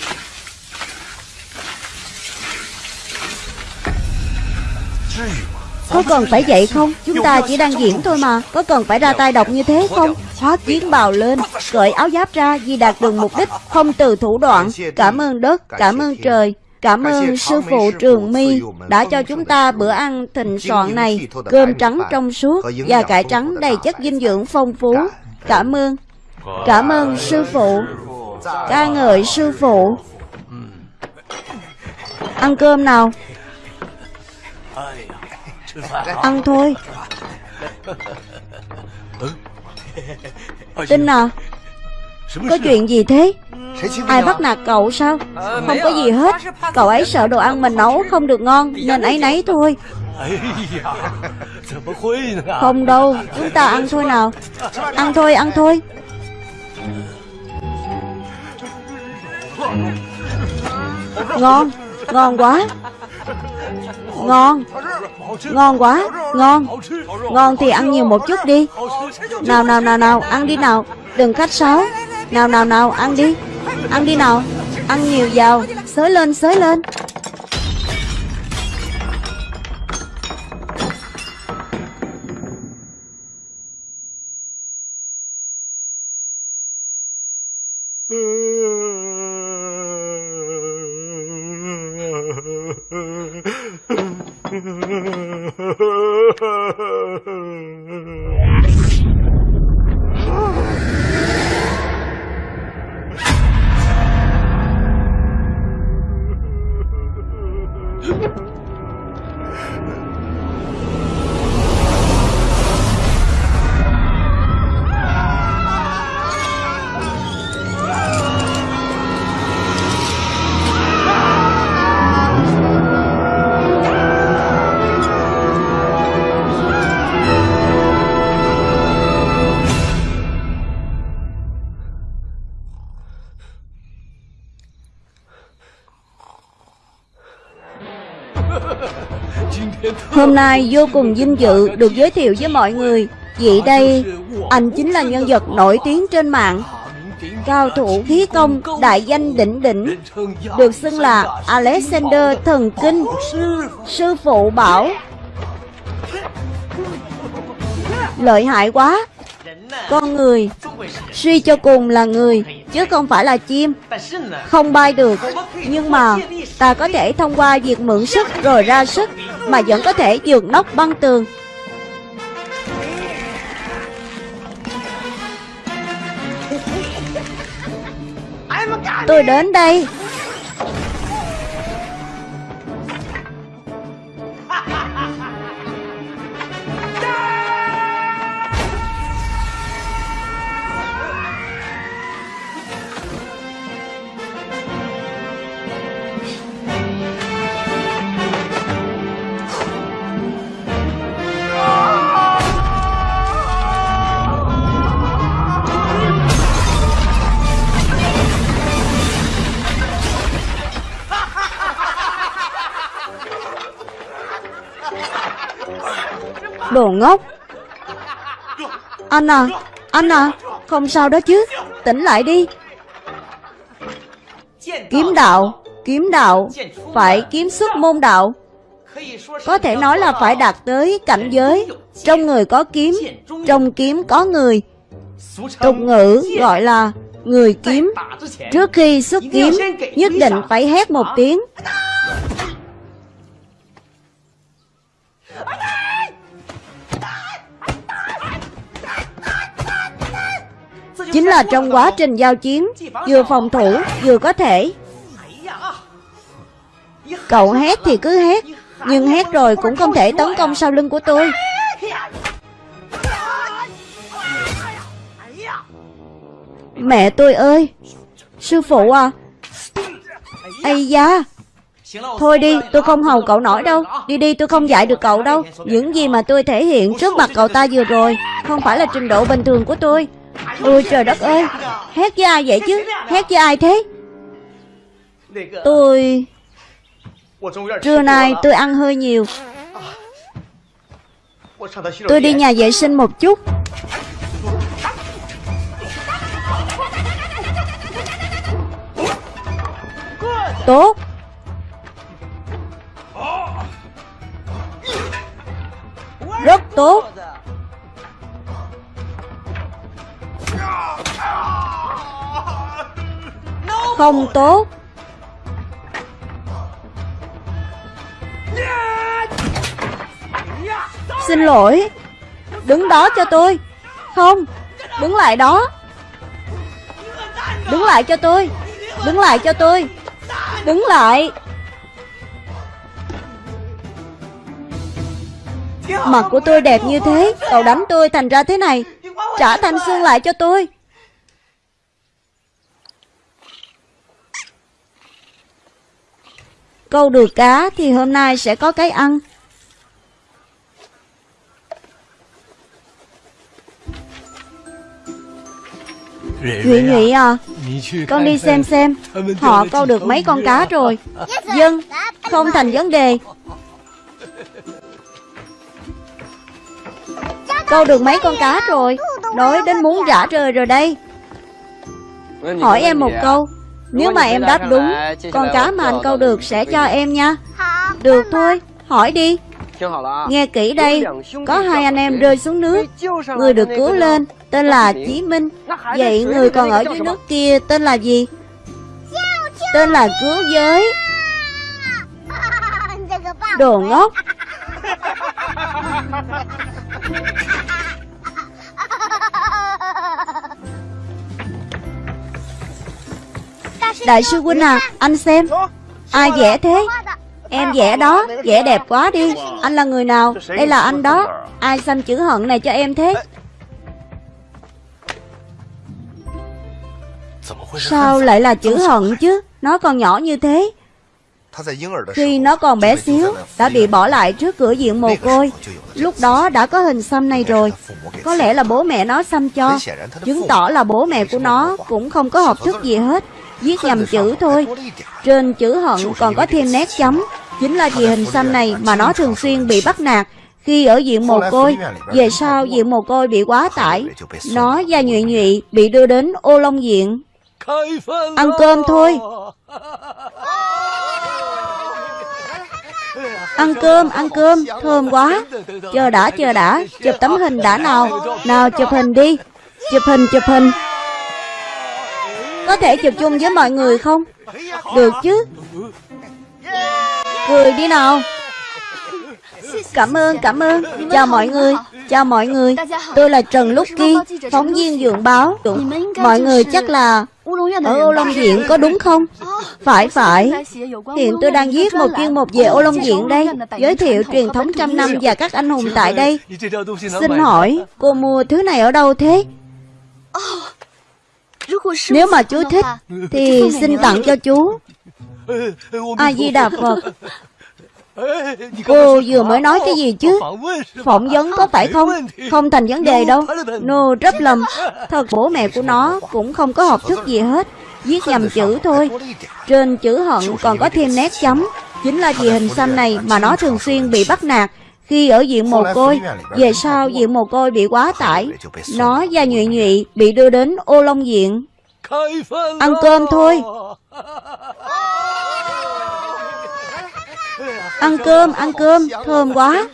[SPEAKER 1] Có cần phải vậy không? Chúng ta chỉ đang diễn thôi mà. Có cần phải ra tay độc như thế không? Hóa chiến bào lên Cởi áo giáp ra vì đạt được mục đích Không từ thủ đoạn. Cảm ơn đất, cảm ơn trời Cảm ơn sư phụ Trường My đã cho chúng ta bữa ăn thịnh soạn này, cơm trắng trong suốt và cải trắng đầy chất dinh dưỡng phong phú. Cảm ơn. Cảm ơn sư phụ. Ca ngợi sư phụ. Ăn cơm nào. Ăn thôi. Tin à Có chuyện gì thế Ai bắt nạt cậu sao Không có gì hết Cậu ấy sợ đồ ăn mình nấu không được ngon, Nên ấy nấy thôi không đâu, Chúng ta ăn thôi nào. Ăn thôi ăn thôi. Ngon Ngon quá. Ngon Ngon quá, Ngon. Ngon thì ăn nhiều một chút đi. Nào nào nào nào, Ăn đi nào. Đừng khách sáo. Nào nào nào, Ăn đi. Ăn đi nào. Ăn nhiều vào. Xới lên xới lên. Hôm nay vô cùng vinh dự được giới thiệu với mọi người. Vị đây, anh chính là nhân vật nổi tiếng trên mạng. Cao thủ khí công đại danh đỉnh đỉnh Được xưng là Alexander Thần Kinh Sư phụ bảo. Lợi hại quá. Con người Suy cho cùng là người Chứ không phải là chim. Không bay được Nhưng mà Ta có thể thông qua việc mượn sức rồi ra sức. Mà vẫn có thể vượt nóc băng tường. Tôi đến đây Anh à Anh à Không sao đó chứ. Tỉnh lại đi. Kiếm đạo Kiếm đạo, Phải kiếm xuất môn đạo. Có thể nói là phải đạt tới cảnh giới. Trong người có kiếm, Trong kiếm có người. Tục ngữ gọi là Người kiếm. Trước khi xuất kiếm, Nhất định phải hét một tiếng. Chính là trong quá trình giao chiến Vừa phòng thủ vừa có thể. Cậu hét thì cứ hét Nhưng hét rồi cũng không thể tấn công sau lưng của tôi. Mẹ tôi ơi Sư phụ à. Ây da. Thôi đi, tôi không hầu cậu nổi đâu. Đi đi, tôi không dạy được cậu đâu. Những gì mà tôi thể hiện trước mặt cậu ta vừa rồi Không phải là trình độ bình thường của tôi. Ôi trời đất ơi Hét với ai vậy chứ? Hét với ai thế? Tôi Trưa nay tôi ăn hơi nhiều. Tôi đi nhà vệ sinh một chút. Tốt. Rất tốt. Không tốt Xin lỗi. Đứng đó cho tôi. Không, Đứng lại đó. Đứng lại cho tôi. Đứng lại cho tôi. Đứng lại. Mặt của tôi đẹp như thế, Cậu đánh tôi thành ra thế này. Trả thanh xương lại cho tôi. Câu được cá thì hôm nay sẽ có cái ăn. Nhụy Nhụy à Con đi xem xem. Họ câu được mấy con cá rồi. Dân Không thành vấn đề. Câu được mấy con cá rồi? Nói đến muốn rã rời rồi đây. Hỏi em một câu Nếu mà em đáp đúng Con cá mà anh câu được sẽ cho em nha. Được thôi Hỏi đi. Nghe kỹ đây Có hai anh em rơi xuống nước. Người được cứu lên Tên là Chí Minh. Vậy người còn ở dưới nước kia Tên là gì? Tên là cứu giới. Đồ ngốc Đại sư huynh à Anh xem. Ai vẽ thế? Em vẽ đó, Vẽ đẹp quá đi. Anh là người nào? Đây là anh đó. Ai xăm chữ hận này cho em thế? Sao lại là chữ hận chứ? Nó còn nhỏ như thế. Khi nó còn bé xíu, Đã bị bỏ lại trước cửa diện mồ côi. Lúc đó đã có hình xăm này rồi. Có lẽ là bố mẹ nó xăm cho. Chứng tỏ là bố mẹ của nó Cũng không có học thức gì hết. Viết nhầm chữ thôi. Trên chữ hận còn có thêm nét chấm. Chính là vì hình xăm này mà nó thường xuyên bị bắt nạt. Khi ở diện mồ côi Về sau diện mồ côi bị quá tải Nó và nhụy nhụy bị đưa đến ô long diện Ăn cơm thôi. Ăn cơm, ăn cơm, thơm quá. Chờ đã, chờ đã, chụp tấm hình đã nào. Nào chụp hình đi. Chụp hình, chụp hình có thể chụp chung với mọi người không? Được chứ. Cười đi nào. Cảm ơn, cảm ơn. Chào mọi người Chào mọi người. Tôi là Trần Lúc Ki Phóng viên dường báo. Mọi người chắc là Ở Ô Long Diện có đúng không? Phải phải. Hiện tôi đang viết một chuyên mục về Ô Long Diện đây. Giới thiệu truyền thống trăm năm và các anh hùng tại đây. Xin hỏi Cô mua thứ này ở đâu thế? Nếu mà chú thích Thì xin tặng cho chú A-di-đà Phật. Cô vừa mới nói cái gì chứ? Phỏng vấn có phải không? Không thành vấn đề đâu. Nô rất lầm. Thật bố mẹ của nó cũng không có học thức gì hết. Viết nhầm chữ thôi. Trên chữ hận còn có thêm nét chấm. Chính là vì hình xăm này mà nó thường xuyên bị bắt nạt Khi ở diện mồ côi Về sau diện mồ côi bị quá tải Nó và nhụy nhụy bị đưa đến ô long diện Ăn cơm thôi. Ăn cơm, ăn cơm, thơm quá.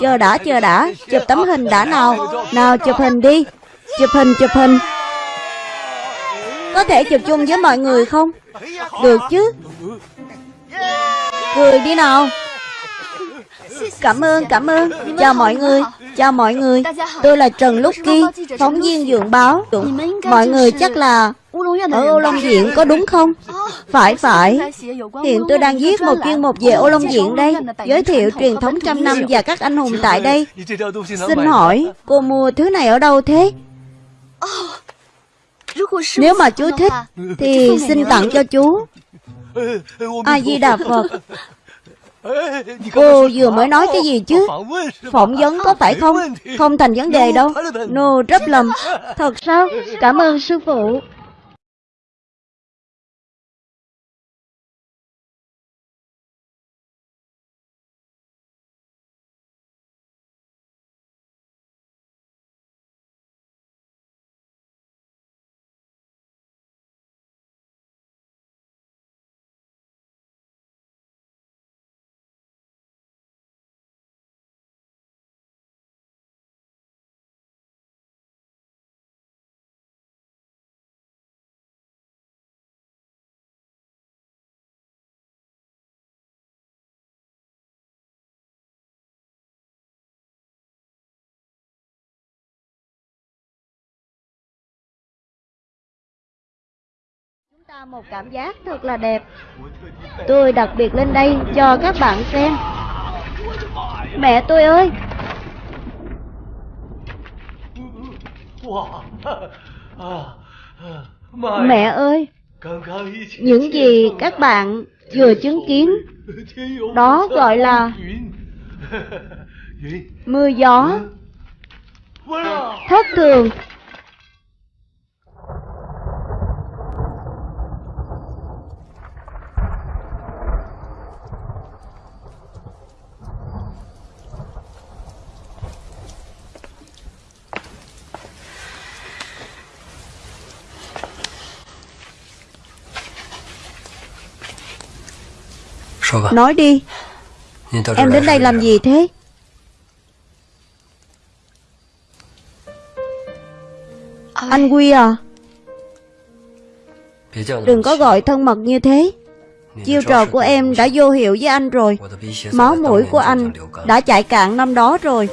[SPEAKER 1] Chờ đã, chờ đã, chụp tấm hình đã nào. Nào chụp hình đi. Chụp hình, chụp hình. Có thể chụp chung với mọi người không? Được chứ. Cười đi nào Cảm ơn, cảm ơn. Chào mọi người Chào mọi người, tôi là Trần Lúc Ki, phóng viên dưỡng báo. Mọi người chắc là ở Ô Long Viện có đúng không? Phải phải. Hiện tôi đang viết một chuyên mục về Ô Long Viện đây. Giới thiệu truyền thống trăm năm và các anh hùng tại đây. Xin hỏi cô mua thứ này ở đâu thế? Nếu mà chú thích Thì xin tặng cho chú. A-di-đà Phật. Cô vừa mới nói cái gì chứ? Phỏng vấn có phải không Không? thành vấn đề đâu. Nô rất lầm. Thật sao? Cảm ơn sư phụ ta một cảm giác thật là đẹp. Tôi đặc biệt lên đây cho các bạn xem. Mẹ tôi ơi! Mẹ ơi! Những gì các bạn vừa chứng kiến, Đó gọi là Mưa gió. Thất thường. Nói đi. Em đến đây làm gì thế? Anh Quy à? Đừng có gọi thân mật như thế. Chiêu trò của em đã vô hiệu với anh rồi. Máu mũi của anh đã chạy cạn năm đó rồi.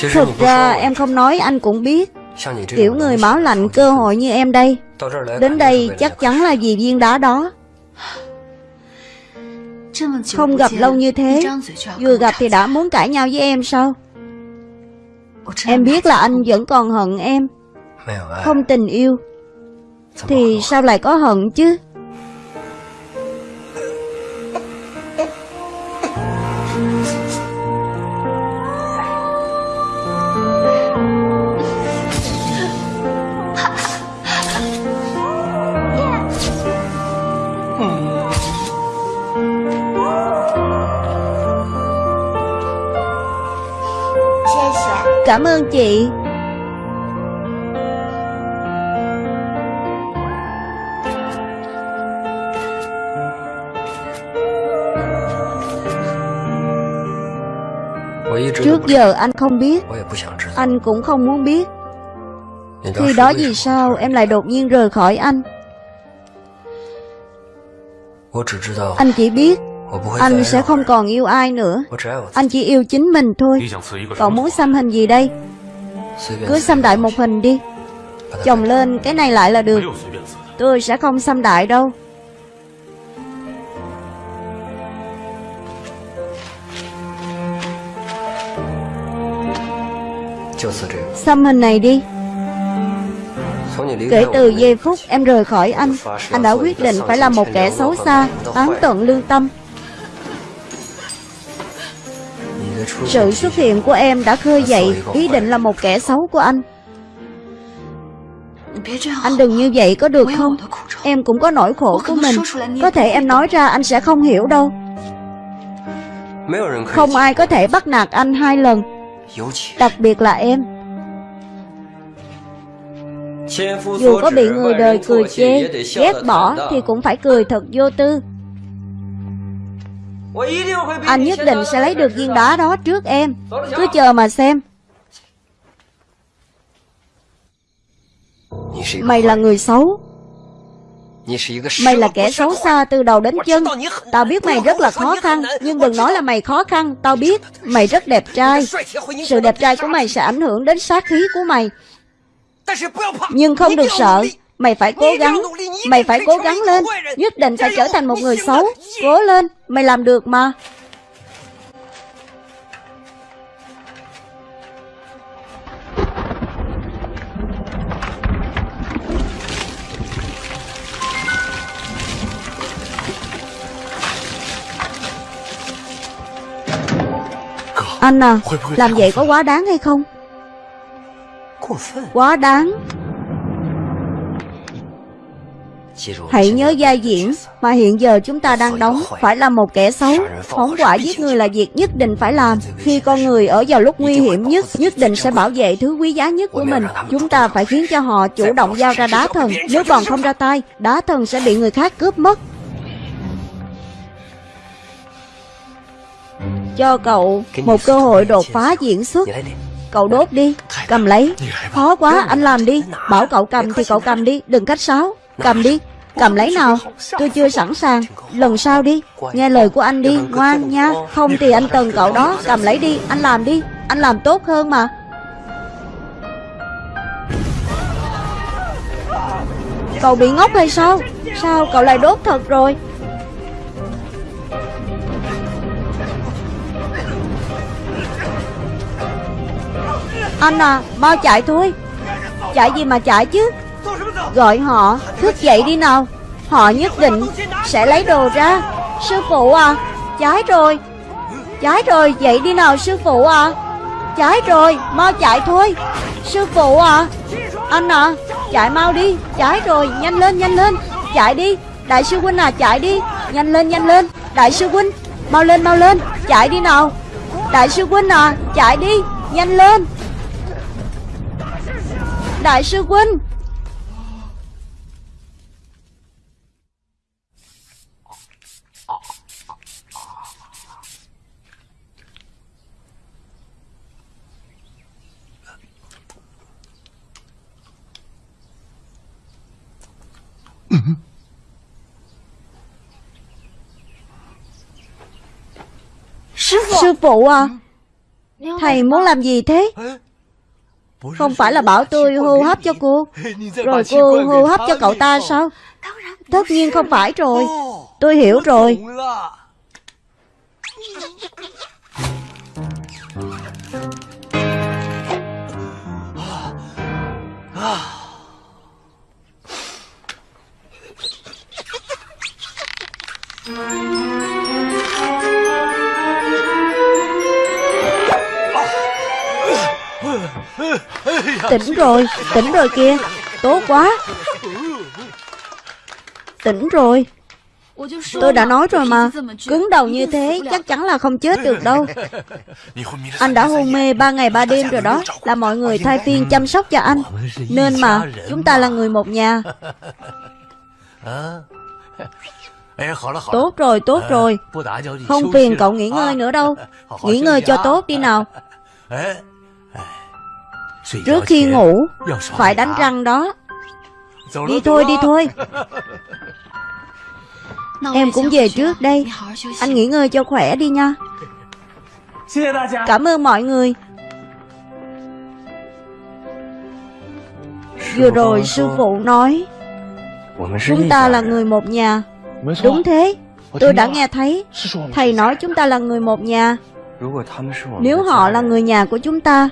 [SPEAKER 1] Thực ra em không nói anh cũng biết. Kiểu người máu lạnh cơ hội như em đây. Đến đây chắc chắn là vì viên đá đó. Không gặp lâu như thế Vừa gặp thì đã muốn cãi nhau với em sao? Em biết là anh vẫn còn hận em.
[SPEAKER 3] À.
[SPEAKER 1] Không tình yêu. Thì sao lại có hận chứ? Cảm ơn chị. Trước giờ anh không biết. Anh cũng không muốn biết. Khi đó vì sao em lại đột nhiên rời khỏi anh? Anh chỉ biết anh sẽ không còn yêu ai nữa. Anh chỉ yêu chính mình thôi. Cậu muốn xăm hình gì đây? Cứ xăm đại một hình đi. Chồng lên cái này lại là được. Tôi sẽ không xăm đại đâu. Xăm hình này đi. Kể từ giây phút em rời khỏi anh Anh đã quyết định phải là một kẻ xấu xa Tán tận lương tâm. Sự xuất hiện của em đã khơi dậy ý định là một kẻ xấu của anh. Anh đừng như vậy có được không? Em cũng có nỗi khổ của mình. Có thể em nói ra anh sẽ không hiểu đâu. Không ai có thể bắt nạt anh hai lần, Đặc biệt là em. Dù có bị người đời cười chê, Ghét bỏ thì cũng phải cười thật vô tư. Anh nhất định sẽ lấy được viên đá đó trước em. Cứ chờ mà xem. Mày là người xấu. Mày là kẻ xấu xa từ đầu đến chân. Tao biết mày rất là khó khăn Nhưng đừng nói là mày khó khăn. Tao biết mày rất đẹp trai. Sự đẹp trai của mày sẽ ảnh hưởng đến sát khí của mày. Nhưng không được sợ Mày phải cố gắng Mày phải cố gắng lên. Nhất định phải trở thành một người xấu. Cố lên Mày làm được mà. Anh à Làm vậy có quá đáng hay không? Quá đáng Hãy nhớ vai diễn mà hiện giờ chúng ta đang đóng phải là một kẻ xấu. Phóng quả giết người là việc nhất định phải làm. Khi con người ở vào lúc nguy hiểm nhất, nhất định sẽ bảo vệ thứ quý giá nhất của mình. Chúng ta phải khiến cho họ chủ động giao ra đá thần. Nếu còn không ra tay, đá thần sẽ bị người khác cướp mất. Cho cậu một cơ hội đột phá diễn xuất. Cậu đốt đi Cầm lấy. Khó quá anh làm đi. Bảo cậu cầm thì cậu cầm đi Đừng cách sáo Cầm đi, Cầm lấy nào. Tôi chưa sẵn sàng. Lần sau đi. Nghe lời của anh đi, Ngoan nha. Không thì anh cần cậu đó. Cầm lấy đi. Anh làm đi. Anh làm tốt hơn mà. Cậu bị ngốc hay sao? Sao cậu lại đốt thật rồi? Anh à Mau chạy thôi. Chạy gì mà chạy chứ? Gọi họ. Thức dậy đi nào. Họ nhất định sẽ lấy đồ ra. Sư phụ à Cháy rồi. Cháy rồi, dậy đi nào, sư phụ à. Cháy rồi, mau chạy thôi. Sư phụ à Anh à chạy mau đi. Cháy rồi, nhanh lên nhanh lên. Chạy đi. Đại sư huynh à chạy đi. Nhanh lên nhanh lên. Đại sư huynh, Mau lên mau lên. Chạy đi nào. Đại sư huynh à chạy đi. Nhanh lên. Đại sư huynh Sư phụ à? Thầy muốn làm gì thế? Không phải là bảo tôi hô hấp cho cô. Rồi cô hô hấp cho cậu ta sao? Tất nhiên không phải rồi. Tôi hiểu rồi Tỉnh rồi, tỉnh rồi kia Tốt quá. Tỉnh rồi. Tôi đã nói rồi mà. Cứng đầu như thế chắc chắn là không chết được đâu. Anh đã hôn mê ba ngày ba đêm rồi đó Là mọi người thay phiên chăm sóc cho anh. Nên mà chúng ta là người một nhà. Tốt rồi, tốt rồi. Không phiền cậu nghỉ ngơi nữa đâu. Nghỉ ngơi cho tốt đi nào. Trước khi ngủ Phải đánh răng đó. Đi thôi đi thôi. Em cũng về trước đây. Anh nghỉ ngơi cho khỏe đi nha. Cảm ơn mọi người. Vừa rồi sư phụ nói Chúng ta là người một nhà. Đúng thế. Tôi đã nghe thấy. Thầy nói chúng ta là người một nhà. Nếu họ là người nhà của chúng ta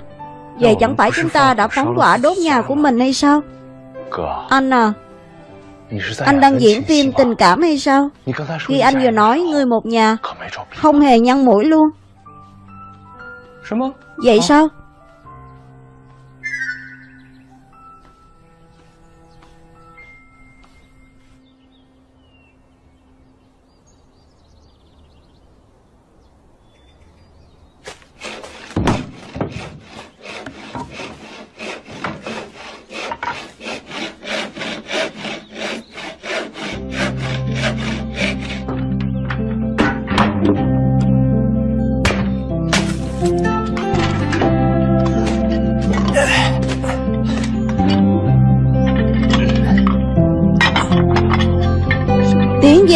[SPEAKER 1] Vậy chẳng phải chúng ta đã phóng quả đốt nhà của mình hay sao? Anh à Anh đang diễn phim tình cảm hay sao? Khi anh vừa nói người một nhà Không hề nhăn mũi luôn. Vậy sao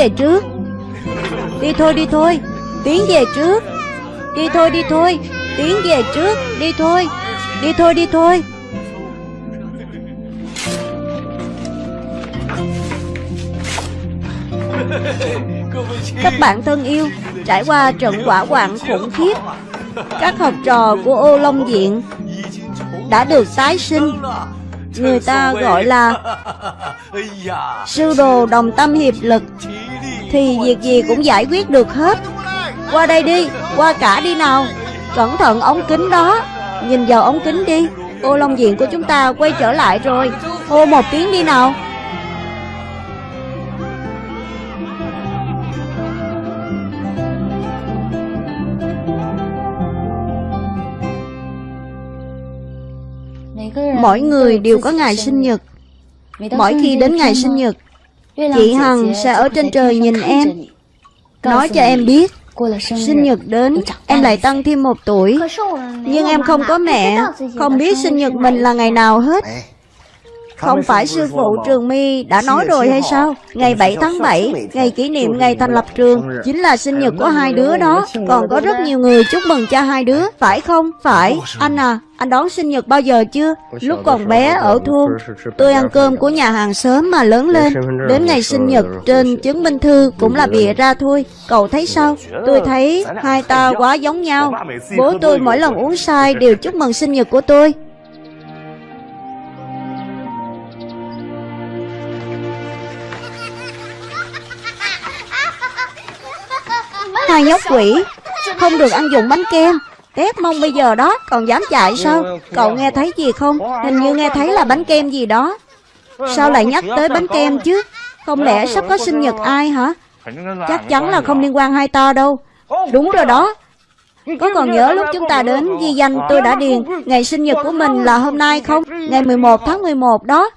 [SPEAKER 1] về trước. Đi thôi đi thôi. Tiến về trước. Đi thôi đi thôi. Tiến về trước. Đi thôi. Đi thôi đi thôi. Các bạn thân yêu Trải qua trận quả hoạn khủng khiếp Các học trò của ô Long Diện Đã được tái sinh. Người ta gọi là Sư đồ đồng tâm hiệp lực Thì việc gì cũng giải quyết được hết. Qua đây đi Qua cả đi nào. Cẩn thận ống kính đó. Nhìn vào ống kính đi. Ô Long Diện của chúng ta quay trở lại rồi. Hô một tiếng đi nào. Mỗi người đều có ngày sinh nhật. Mỗi khi đến ngày sinh nhật Chị Hằng sẽ ở trên trời nhìn em. Nói cho em biết Sinh nhật đến Em lại tăng thêm một tuổi. Nhưng em không có mẹ. Không biết sinh nhật mình là ngày nào hết không phải sư phụ Trường Mi đã nói rồi hay sao? Ngày 7 tháng 7, ngày kỷ niệm ngày thành lập trường, chính là sinh nhật của hai đứa đó. Còn có rất nhiều người chúc mừng cho hai đứa, phải không? Phải. Anh à, anh đón sinh nhật bao giờ chưa? Lúc còn bé ở thôn, tôi ăn cơm của nhà hàng sớm mà lớn lên. Đến ngày sinh nhật, trên chứng minh thư cũng là bịa ra thôi. Cậu thấy sao? Tôi thấy hai ta quá giống nhau. Bố tôi mỗi lần uống sai đều chúc mừng sinh nhật của tôi. Hai nhóc quỷ. Không được ăn dùng bánh kem. Tép mông bây giờ đó, Còn dám chạy sao? Cậu nghe thấy gì không? Hình như nghe thấy là bánh kem gì đó. Sao lại nhắc tới bánh kem chứ? Không lẽ sắp có sinh nhật ai hả? Chắc chắn là không liên quan hai to đâu. Đúng rồi đó. Có còn nhớ lúc chúng ta đến ghi danh tôi đã điền Ngày sinh nhật của mình là hôm nay không? Ngày 11 tháng 11 đó.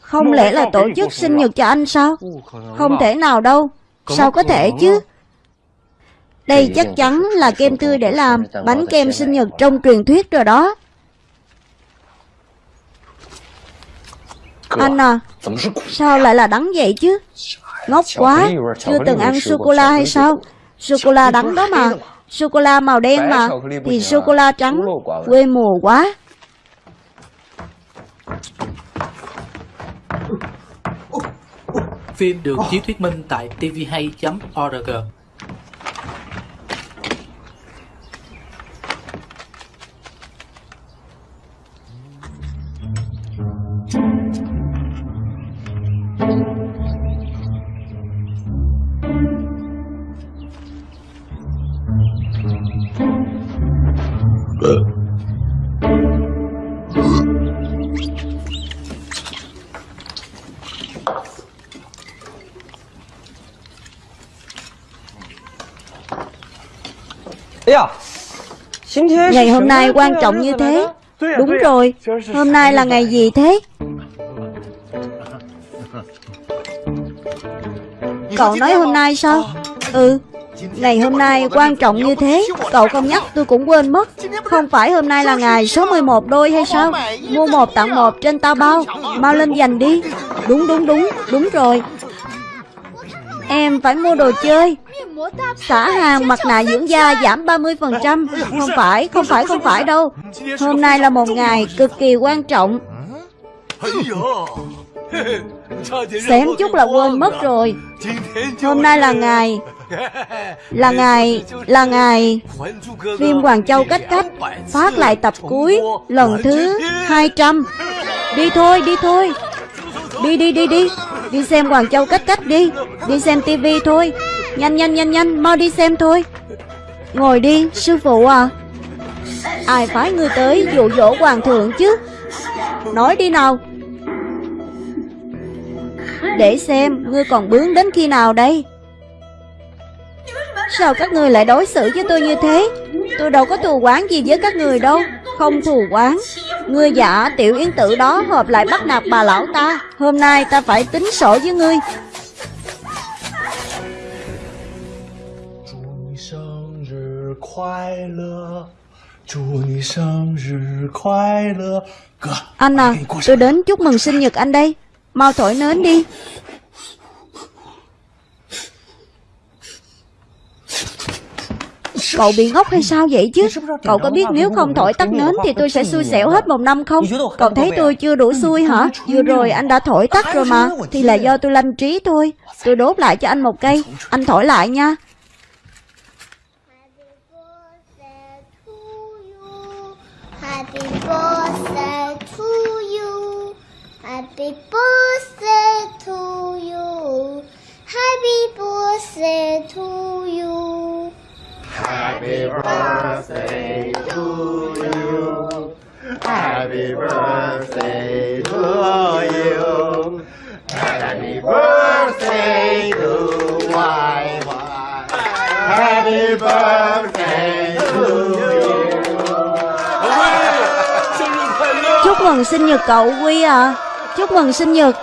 [SPEAKER 1] Không lẽ là tổ chức sinh nhật cho anh sao? Không thể nào đâu. Sao có thể chứ? Đây chắc chắn là kem tươi để làm bánh kem sinh nhật trong truyền thuyết rồi đó. Anh à, sao lại là đắng vậy chứ? Ngốc quá, chưa từng ăn sô-cô-la hay sao? Sô-cô-la đắng đó mà. Sô-cô-la màu đen mà. Thì sô-cô-la trắng, quê mùa quá.
[SPEAKER 2] Phim được chiếu thuyết minh tại tvhay.org
[SPEAKER 1] Ngày hôm nay quan trọng như thế. Đúng rồi Hôm nay là ngày gì thế? Cậu nói hôm nay sao? Ừ Ngày hôm nay quan trọng như thế. Cậu không nhắc tôi cũng quên mất. Không phải hôm nay là ngày số 11 đôi hay sao? Mua một tặng một trên tao bao. Mau lên giành đi. Đúng đúng đúng Đúng rồi Em phải mua đồ chơi. Xả hàng mặt nạ dưỡng da giảm 30% Không phải, không phải, không phải đâu. Hôm nay là một ngày cực kỳ quan trọng. Xém chút là quên mất rồi. Hôm nay là ngày Là ngày Là ngày. Phim Hoàng Châu Cách Cách Phát lại tập cuối Lần thứ 200 Đi thôi, đi thôi. Đi đi đi đi. Đi xem Hoàng Châu Cách Cách đi. Đi xem tivi thôi. Nhanh nhanh nhanh nhanh. Mau đi xem thôi. Ngồi đi, sư phụ à. Ai phái ngươi tới dụ dỗ hoàng thượng chứ? Nói đi nào. Để xem ngươi còn bướng đến khi nào đây. Sao các ngươi lại đối xử với tôi như thế? Tôi đâu có thù quán gì với các người đâu. Không thù oán, Ngươi giả tiểu yến tử đó hợp lại bắt nạt bà lão ta. Hôm nay ta phải tính sổ với ngươi. Anh à, tôi đến chúc mừng sinh nhật anh đây. Mau thổi nến đi. Cậu bị ngốc hay sao vậy chứ? Cậu có biết nếu không thổi tắt nến Thì tôi sẽ xui xẻo hết một năm không? Cậu thấy tôi chưa đủ xui hả? Vừa rồi anh đã thổi tắt rồi mà. Thì là do tôi lanh trí thôi. Tôi đốt lại cho anh một cây. Anh thổi lại nha.
[SPEAKER 4] Happy birthday to you. Happy birthday to you. Happy birthday to you.
[SPEAKER 5] Happy birthday to you. Happy birthday to you. Happy birthday to my wife. Happy birthday to you.
[SPEAKER 1] Chúc mừng sinh nhật cậu Quy à Chúc mừng sinh nhật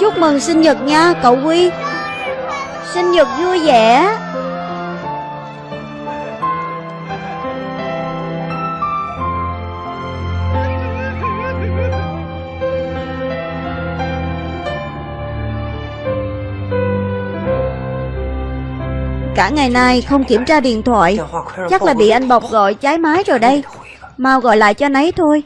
[SPEAKER 1] Chúc mừng sinh nhật nha, cậu Quy Sinh nhật vui vẻ. Cả ngày nay không kiểm tra điện thoại. Chắc là bị anh Bọc gọi trái mái rồi đây. Mau gọi lại cho nấy thôi.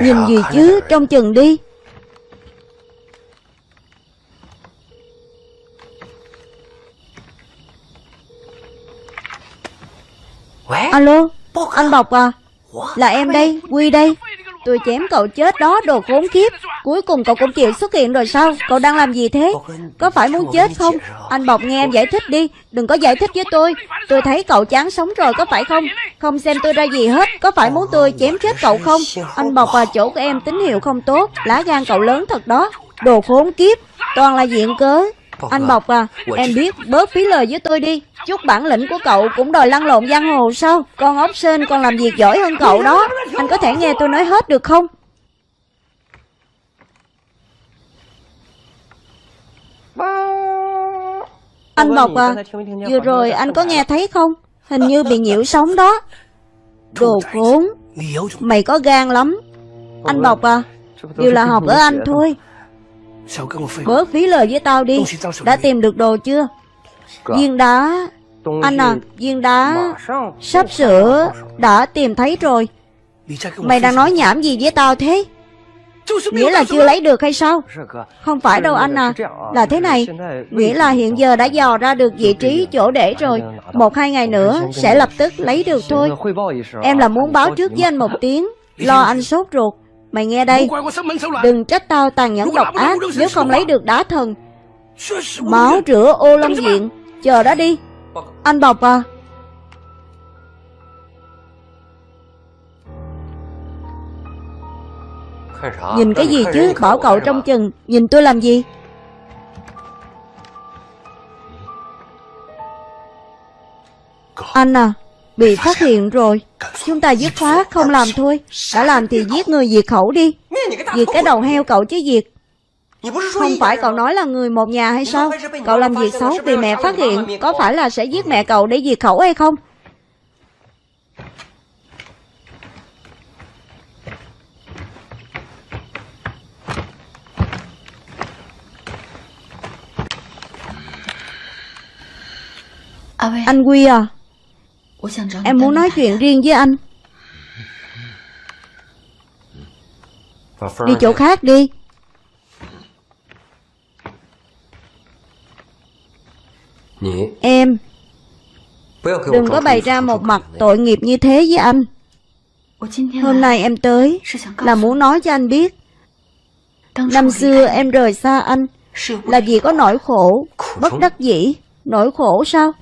[SPEAKER 1] Nhìn gì chứ? Trong chừng đi. Alo Anh Bọc à? Là em đây Quy đây. Tôi chém cậu chết đó, đồ khốn kiếp. Cuối cùng cậu cũng chịu xuất hiện rồi sao? Cậu đang làm gì thế? Có phải muốn chết không? Anh Bọc nghe em giải thích đi. Đừng có giải thích với tôi. Tôi thấy cậu chán sống rồi, có phải không? Không xem tôi ra gì hết. Có phải muốn tôi chém chết cậu không? Anh Bọc à chỗ của em tín hiệu không tốt. Lá gan cậu lớn thật đó. Đồ khốn kiếp. Toàn là diện cớ. Anh Bọc à Em biết bớt phí lời với tôi đi. Chút bản lĩnh của cậu cũng đòi lăn lộn giang hồ sao? Con ốc sên còn làm việc giỏi hơn cậu đó. Anh có thể nghe tôi nói hết được không? Anh Bọc à Vừa rồi anh có nghe thấy không? Hình như bị nhiễu sóng đó. Đồ khốn. Mày có gan lắm. Anh Bọc à Đều là học ở anh thôi. Bớt phí lời với tao đi. Đã tìm được đồ chưa? Viên đá. Anh à Viên đá Sắp sửa Đã tìm thấy rồi. Mày đang nói nhảm gì với tao thế? Nghĩa là chưa lấy được hay sao? Không phải đâu anh à. Là thế này. Nghĩa là hiện giờ đã dò ra được vị trí chỗ để rồi. Một hai ngày nữa sẽ lập tức lấy được thôi. Em là muốn báo trước với anh một tiếng. Lo anh sốt ruột. Mày nghe đây. Đừng trách tao tàn nhẫn độc ác Nếu không lấy được đá thần. Máu rửa ô long diện. Chờ đó đi. Anh Bọc à Nhìn cái gì chứ? Bảo cậu trong chừng. Nhìn tôi làm gì? Anh à Bị phát hiện rồi. Chúng ta dứt khoát không làm thôi. Đã làm thì giết người diệt khẩu đi. Diệt cái đầu heo cậu chứ diệt. Không phải cậu nói là người một nhà hay sao? Cậu làm việc xấu bị mẹ phát hiện. Có phải là sẽ giết mẹ cậu để diệt khẩu hay không? Anh Quy à Em muốn nói chuyện riêng với anh. Đi chỗ khác đi. Em Đừng có bày ra một mặt tội nghiệp như thế với anh. Hôm nay em tới Là muốn nói cho anh biết. Năm xưa em rời xa anh Là vì có nỗi khổ Bất đắc dĩ Nỗi khổ sao?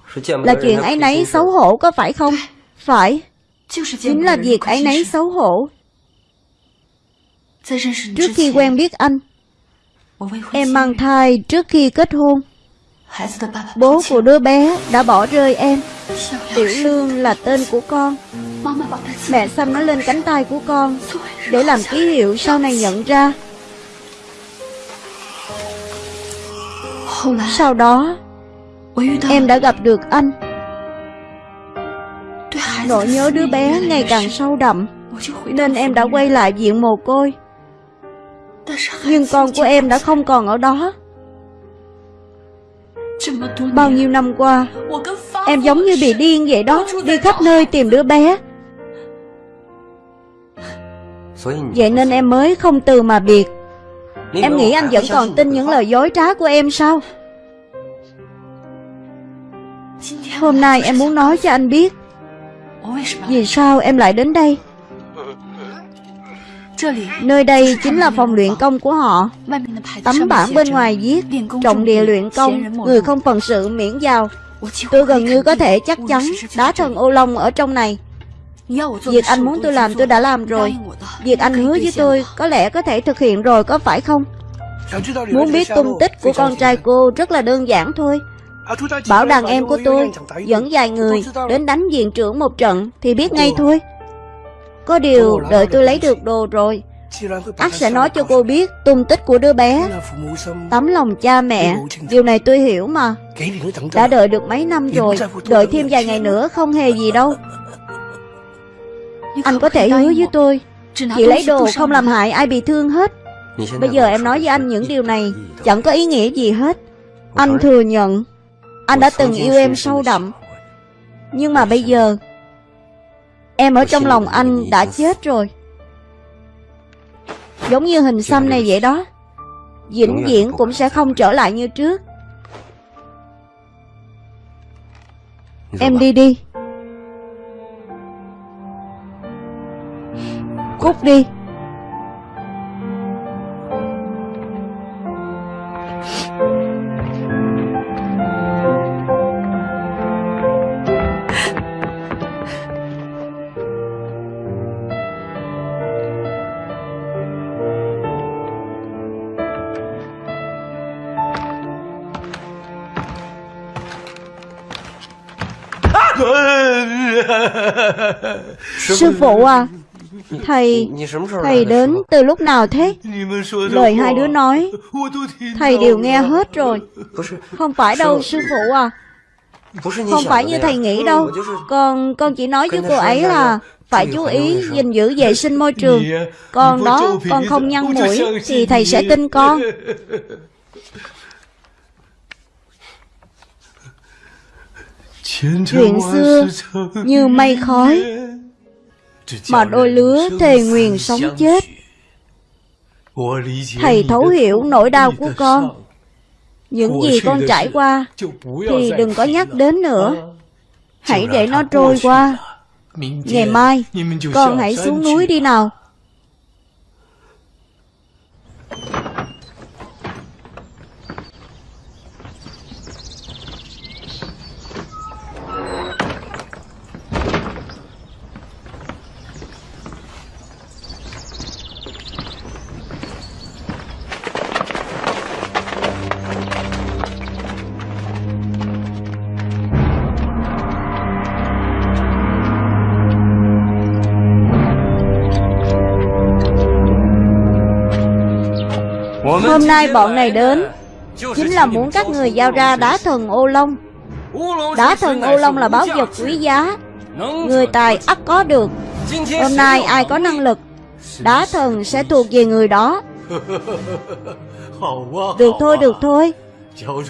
[SPEAKER 1] Là chuyện ấy nấy xấu hổ có phải không? Phải. Chính là việc ấy nấy xấu hổ. Trước khi quen biết anh Em mang thai trước khi kết hôn. Bố của đứa bé đã bỏ rơi em. Tiểu Lương là tên của con. Mẹ xăm nó lên cánh tay của con Để làm ký hiệu sau này nhận ra. Sau đó Em đã gặp được anh. Nỗi nhớ đứa bé ngày càng sâu đậm Nên em đã quay lại viện mồ côi. Nhưng con của em đã không còn ở đó. Bao nhiêu năm qua Em giống như bị điên vậy đó Đi khắp nơi tìm đứa bé. Vậy nên em mới không từ mà biệt. Em nghĩ anh vẫn còn tin những lời dối trá của em sao Hôm nay em muốn nói cho anh biết. Vì sao em lại đến đây? Nơi đây chính là phòng luyện công của họ. Tấm bảng bên ngoài viết, Trọng địa luyện công, Người không phần sự miễn vào Tôi gần như có thể chắc chắn Đá thần ô long ở trong này. Việc anh muốn tôi làm tôi đã làm rồi. Việc anh hứa với tôi Có lẽ có thể thực hiện rồi, có phải không? Muốn biết tung tích của con trai cô Rất là đơn giản thôi. Bảo đàn em của tôi Dẫn vài người đến đánh viện trưởng một trận Thì biết ngay thôi. Có điều đợi tôi lấy được đồ rồi ắt sẽ nói cho cô biết tung tích của đứa bé. Tấm lòng cha mẹ. Điều này tôi hiểu mà. Đã đợi được mấy năm rồi Đợi thêm vài ngày nữa không hề gì đâu. Anh có thể hứa với tôi. Chỉ lấy đồ không làm hại ai bị thương hết. Bây giờ em nói với anh những điều này Chẳng có ý nghĩa gì hết. Anh thừa nhận Anh đã từng yêu em sâu đậm. Nhưng mà bây giờ Em ở trong lòng anh đã chết rồi. Giống như hình xăm này vậy đó. Vĩnh viễn cũng sẽ không trở lại như trước. Em đi đi. Cút đi Sư phụ à Thầy Thầy đến từ lúc nào thế? Lời hai đứa nói. Thầy đều nghe hết rồi. Không phải đâu sư phụ à. Không phải như thầy nghĩ đâu. Con con chỉ nói với cô ấy là Phải chú ý gìn giữ vệ sinh môi trường. Còn đó con không nhăn mũi Thì thầy sẽ tin con Chuyện xưa như mây khói, Mà đôi lứa thề nguyền sống chết. Thầy thấu hiểu nỗi đau của con. Những gì con trải qua Thì đừng có nhắc đến nữa. Hãy để nó trôi qua. Ngày mai, Con hãy xuống núi đi nào. Hôm nay bọn này đến Chính là muốn các người giao ra đá thần ô long Đá thần ô long là báo vật quý giá Người tài ắt có được Hôm nay ai có năng lực Đá thần sẽ thuộc về người đó Được thôi, được thôi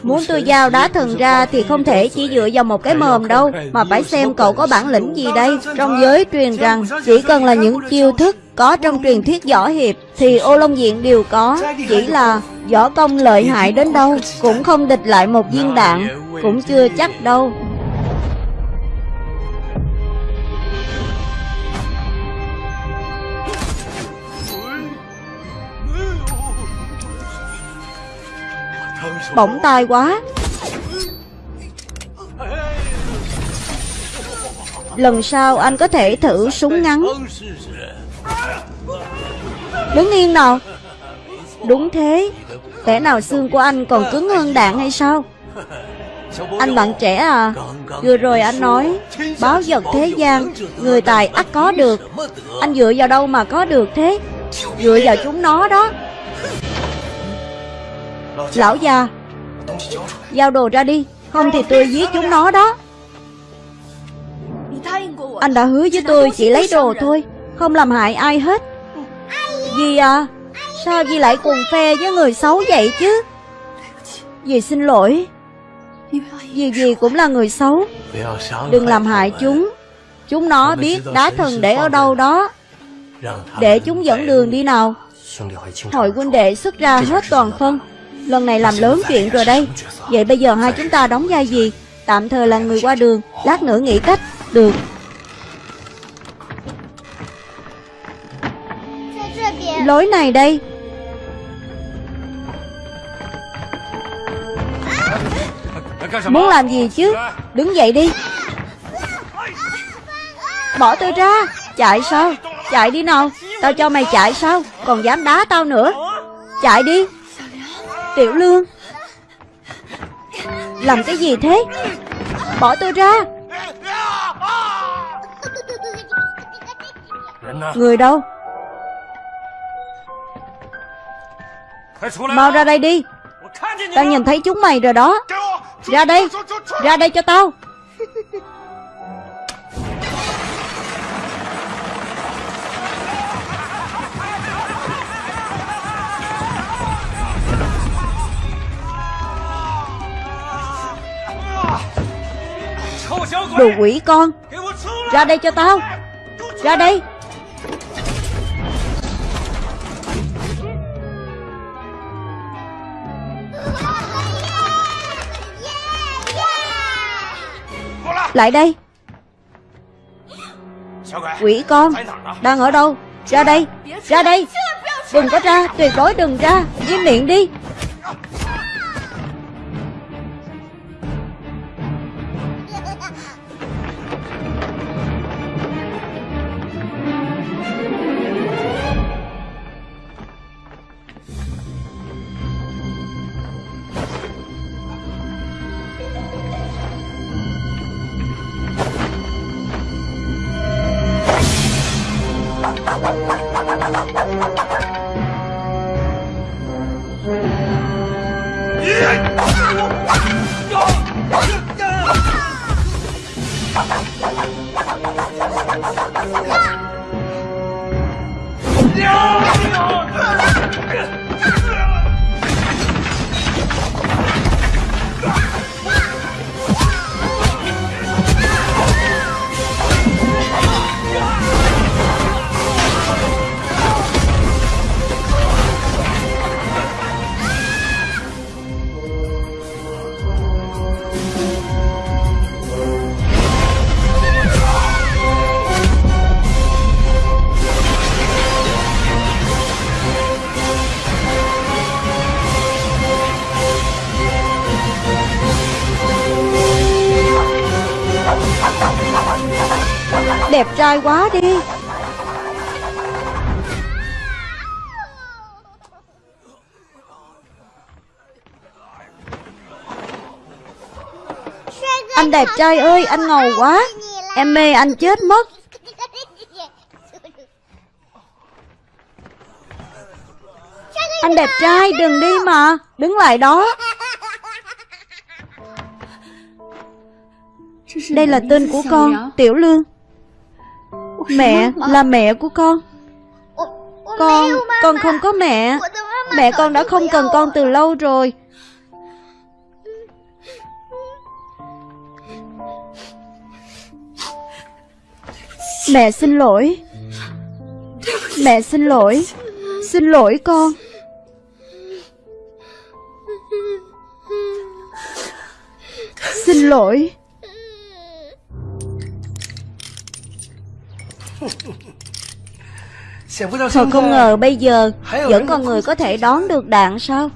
[SPEAKER 1] Muốn tôi giao đá thần ra thì không thể chỉ dựa vào một cái mồm đâu Mà phải xem cậu có bản lĩnh gì đây. Trong giới truyền rằng chỉ cần là những chiêu thức có trong truyền thuyết võ hiệp Thì ô long diện đều có. Chỉ là võ công lợi hại đến đâu Cũng không địch lại một viên đạn Cũng chưa chắc đâu Bỗng tai quá. Lần sau anh có thể thử súng ngắn. Đứng yên nào. Đúng thế. Lẽ nào xương của anh còn cứng hơn đạn hay sao? Anh bạn trẻ à Vừa rồi anh nói, Báo vật thế gian, Người tài ắt có được. Anh dựa vào đâu mà có được thế? Dựa vào chúng nó đó. Lão già Giao đồ ra đi. Không thì tôi giết chúng nó đó. Anh đã hứa với tôi chỉ lấy đồ thôi, Không làm hại ai hết. Dì à? Sao dì lại cùng phe với người xấu vậy chứ? Dì xin lỗi. Dì dì cũng là người xấu. Đừng làm hại chúng. Chúng nó biết đá thần để ở đâu đó. Để chúng dẫn đường đi nào. Hội huynh đệ xuất ra hết toàn phân. Lần này làm lớn chuyện rồi đây. Vậy bây giờ hai chúng ta đóng vai gì? Tạm thời là người qua đường, Lát nữa nghĩ cách Được. Lối này đây. Muốn làm gì chứ? Đứng dậy đi. Bỏ tôi ra. Chạy sao? Chạy đi nào. Tao cho mày chạy sao? Còn dám đá tao nữa. Chạy đi. Tiểu Lương. Làm cái gì thế? Bỏ tôi ra. Người đâu? Mau ra đây đi. Tao nhìn thấy chúng mày rồi đó. Ra đây. Ra đây cho tao. Đồ quỷ con. Ra đây cho tao. Ra đây. Lại đây. Quỷ con, Đang ở đâu? Ra đây. Ra đây. Đừng có ra, Tuyệt đối đừng ra. Im miệng đi. Tai quá đi. Anh đẹp trai ơi, anh ngầu quá. Em mê anh chết mất. Anh đẹp trai, đừng đi mà. Đứng lại đó. Đây là tên của con, Tiểu Lương. Mẹ là mẹ của con. Con Con không có mẹ. Mẹ con đã không cần con từ lâu rồi. Mẹ xin lỗi. Mẹ xin lỗi. Xin lỗi con. Xin lỗi Thật không ngờ bây giờ Vẫn còn người có thể đón được đạn sao?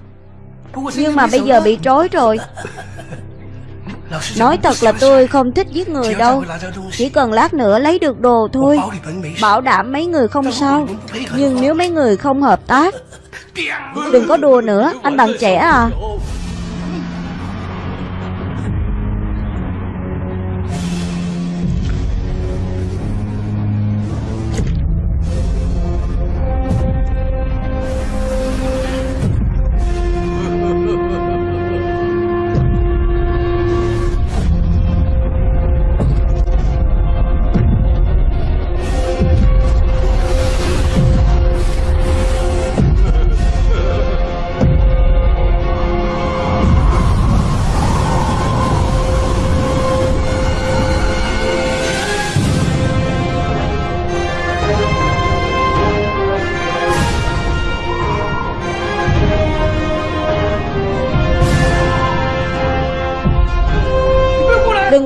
[SPEAKER 1] Nhưng mà bây giờ bị trói rồi. Nói thật là tôi không thích giết người đâu. Chỉ cần lát nữa lấy được đồ thôi. Bảo đảm mấy người không sao. Nhưng nếu mấy người không hợp tác Đừng có đùa nữa. Anh bạn trẻ à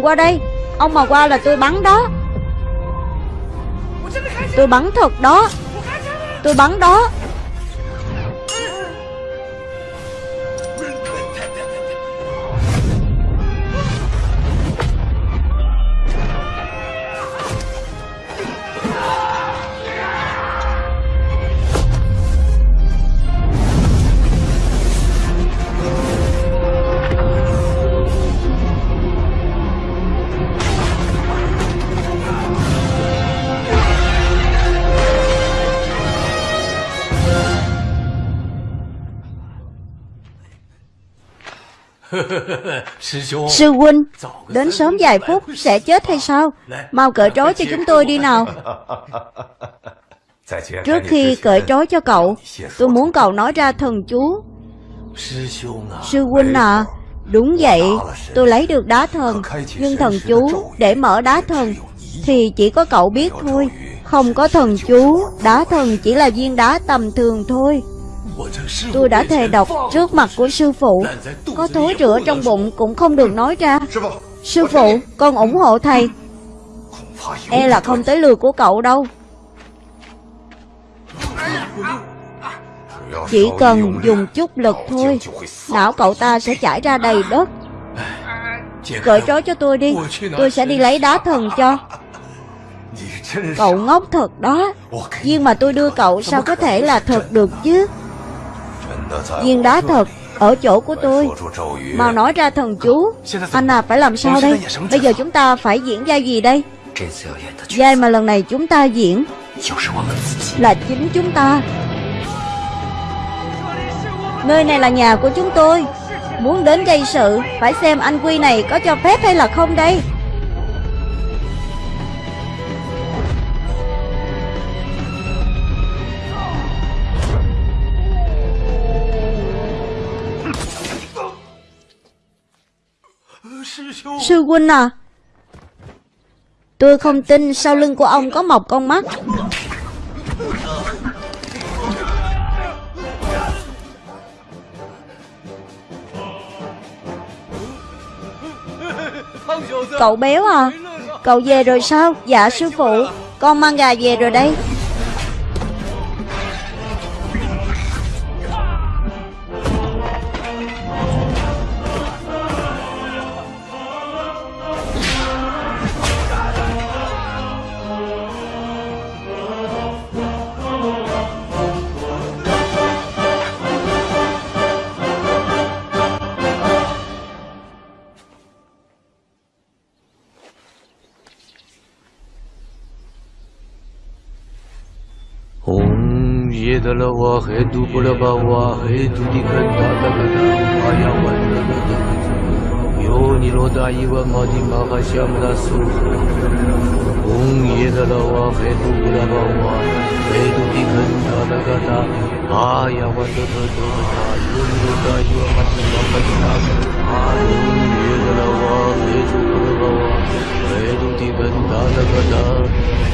[SPEAKER 1] qua đây. Ông mà qua là tôi bắn đó. Tôi bắn thật đó. Tôi bắn đó Sư huynh Đến sớm vài phút sẽ chết hay sao? Mau cởi trói cho chúng tôi đi nào. Trước khi cởi trói cho cậu Tôi muốn cậu nói ra thần chú. Sư huynh à Đúng vậy Tôi lấy được đá thần Nhưng thần chú để mở đá thần Thì chỉ có cậu biết thôi. Không có thần chú Đá thần chỉ là viên đá tầm thường thôi Tôi đã thề độc trước mặt của sư phụ. Có thối rửa trong bụng cũng không được nói ra. Sư phụ, con ủng hộ thầy. E là không tới lừa của cậu đâu. Chỉ cần dùng chút lực thôi Não cậu ta sẽ chảy ra đầy đất. Cởi trói cho tôi đi Tôi sẽ đi lấy đá thần cho. Cậu ngốc thật đó. Nhưng mà tôi đưa cậu sao có thể là thật được chứ? Viên đá thật, Ở chỗ của tôi. Mau nói ra thần chú. Anh à phải làm sao đây? Bây giờ chúng ta phải diễn ra gì đây? Giai mà lần này chúng ta diễn Là chính chúng ta. Nơi này là nhà của chúng tôi. Muốn đến gây sự, Phải xem anh Quy này có cho phép hay là không đây. Sư huynh à Tôi không tin sau lưng của ông có một con mắt. Cậu béo à Cậu về rồi sao? Dạ sư phụ, Con mang gà về rồi đây.
[SPEAKER 3] Dala wa he du pula ba wa he du di kan da da ga da aya wa da da da yo ni ro da i wa ma di ma ga sham da 我没主人何我没主题笨蛋怎么办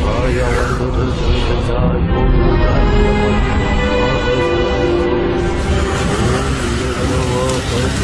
[SPEAKER 3] 爱要稳如泰山以后不再是一个玩笑话你知道的父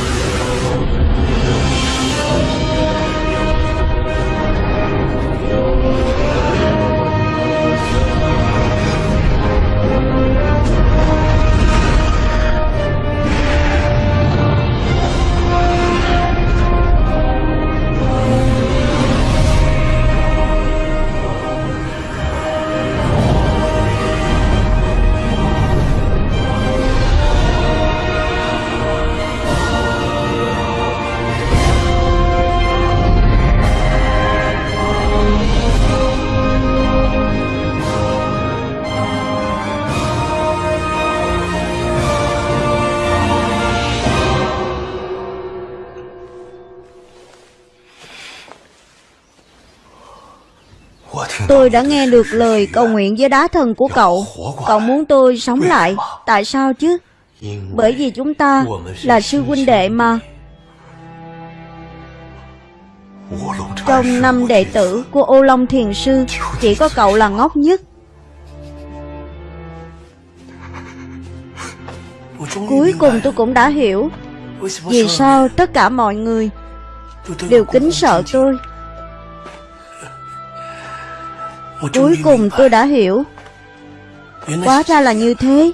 [SPEAKER 3] Tôi đã nghe được lời cầu nguyện với đá thần của cậu. Cậu muốn tôi sống lại. Tại sao chứ? Bởi vì chúng ta là sư huynh đệ mà. Trong năm đệ tử của ô long thiền sư, Chỉ có cậu là ngốc nhất. Cuối cùng tôi cũng đã hiểu Vì sao tất cả mọi người Đều kính sợ tôi.
[SPEAKER 1] Cuối cùng tôi đã hiểu. Quá ra là như thế.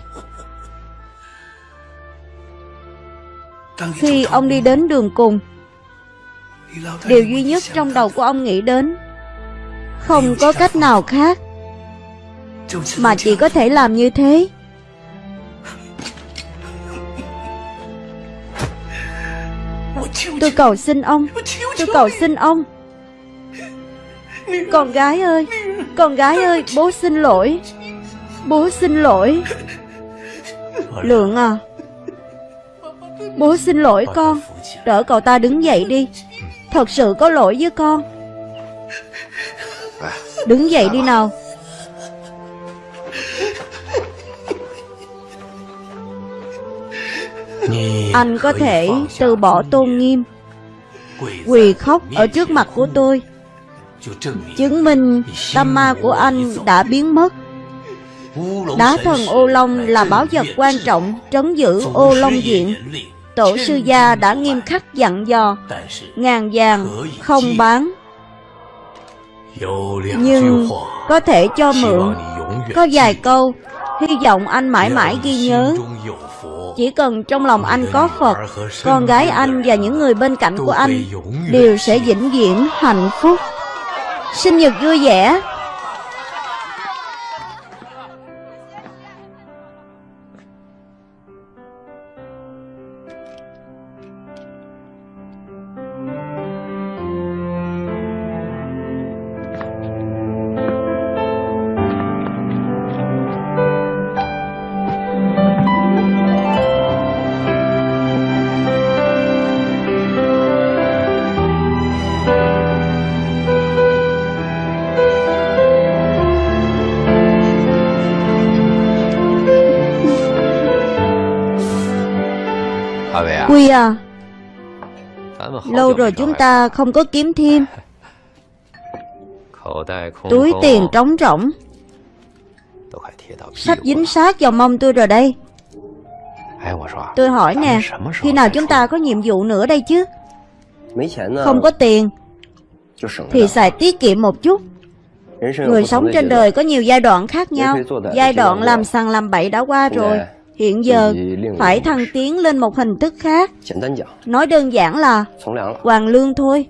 [SPEAKER 1] Khi ông đi đến đường cùng Điều duy nhất trong đầu của ông nghĩ đến Không có cách nào khác Mà chỉ có thể làm như thế. Tôi cầu xin ông. Tôi cầu xin ông. Con gái ơi con gái ơi, Bố xin lỗi. Bố xin lỗi. Lượng à. Bố xin lỗi con. Đỡ cậu ta đứng dậy đi. Thật sự có lỗi với con. Đứng dậy đi nào. Anh có thể từ bỏ tôn nghiêm. Quỳ khóc ở trước mặt của tôi. Chứng minh tâm ma của anh đã biến mất. Đá thần ô long là báo vật quan trọng Trấn giữ ô long diện. Tổ sư gia đã nghiêm khắc dặn dò Ngàn vàng không bán. Nhưng có thể cho mượn. Có vài câu Hy vọng anh mãi mãi ghi nhớ. Chỉ cần trong lòng anh có Phật Con gái anh và những người bên cạnh của anh Đều sẽ vĩnh viễn hạnh phúc Sinh nhật vui vẻ. Rồi chúng ta không có kiếm thêm. Túi tiền trống rỗng. Sắp dính sát vào mông tôi rồi đây. Tôi hỏi nè Khi nào chúng ta có nhiệm vụ nữa đây chứ? Không có tiền Thì xài tiết kiệm một chút. Người sống trên đời có nhiều giai đoạn khác nhau. Giai đoạn làm sằng làm bậy đã qua rồi Hiện giờ, phải thăng tiến lên một hình thức khác. Nói đơn giản là Hoàng lương thôi.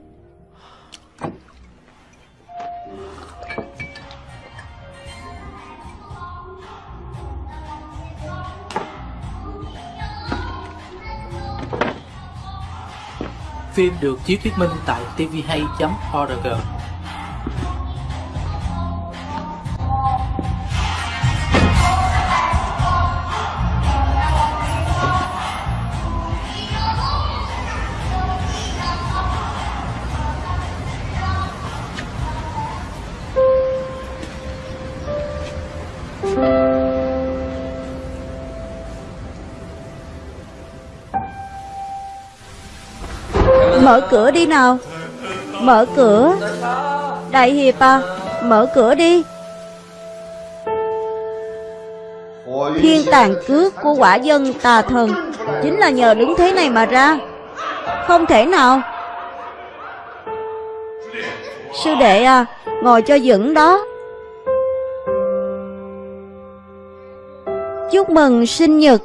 [SPEAKER 2] Phim được chiếu thuyết minh tại tvhay.org
[SPEAKER 1] Mở cửa đi nào. Mở cửa. Đại Hiệp à Mở cửa đi. Thiên tàn cước của quả dân tà thần Chính là nhờ đứng thế này mà ra. Không thể nào. Sư đệ à Ngồi cho vững đó. Chúc mừng sinh nhật